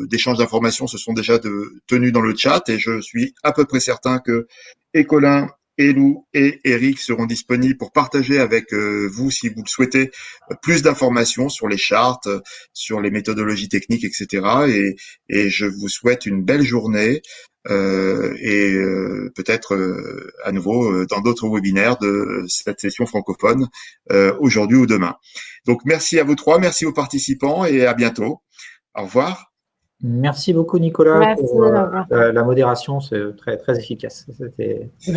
d'échanges de, d'informations se sont déjà de, tenus dans le chat et je suis à peu près certain que Écolin, Elou et Eric seront disponibles pour partager avec vous, si vous le souhaitez, plus d'informations sur les chartes, sur les méthodologies techniques, etc. Et, et je vous souhaite une belle journée. Euh, et euh, peut-être euh, à nouveau dans d'autres webinaires de cette session francophone aujourd'hui ou demain. Donc merci à vous trois, merci aux participants et à bientôt. Au revoir. Merci beaucoup Nicolas merci, pour la, modération, c'est très très efficace. C'était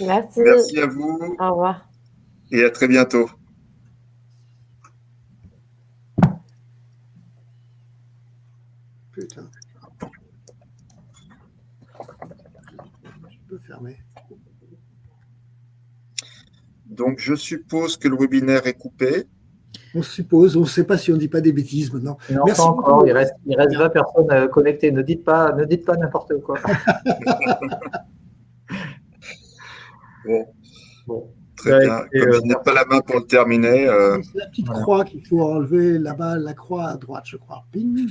Merci. Merci à vous. Au revoir. Et à très bientôt. Putain. fermer. Donc, je suppose que le webinaire est coupé. On suppose, on ne sait pas si on ne dit pas des bêtises maintenant. Non, Merci pas encore, il reste, il reste 20 personnes euh, connectées. Ne dites pas, ne dites pas n'importe quoi. bon. Très bien. Comme euh, je n'ai pas la main pour le terminer. Euh, C'est la petite croix qu'il faut enlever là-bas, la croix à droite, je crois. Ping.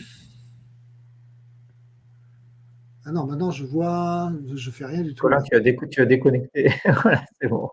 Ah non, maintenant je vois, je fais rien du tout. Voilà, tu as, tu as déconnecté. voilà, c'est bon.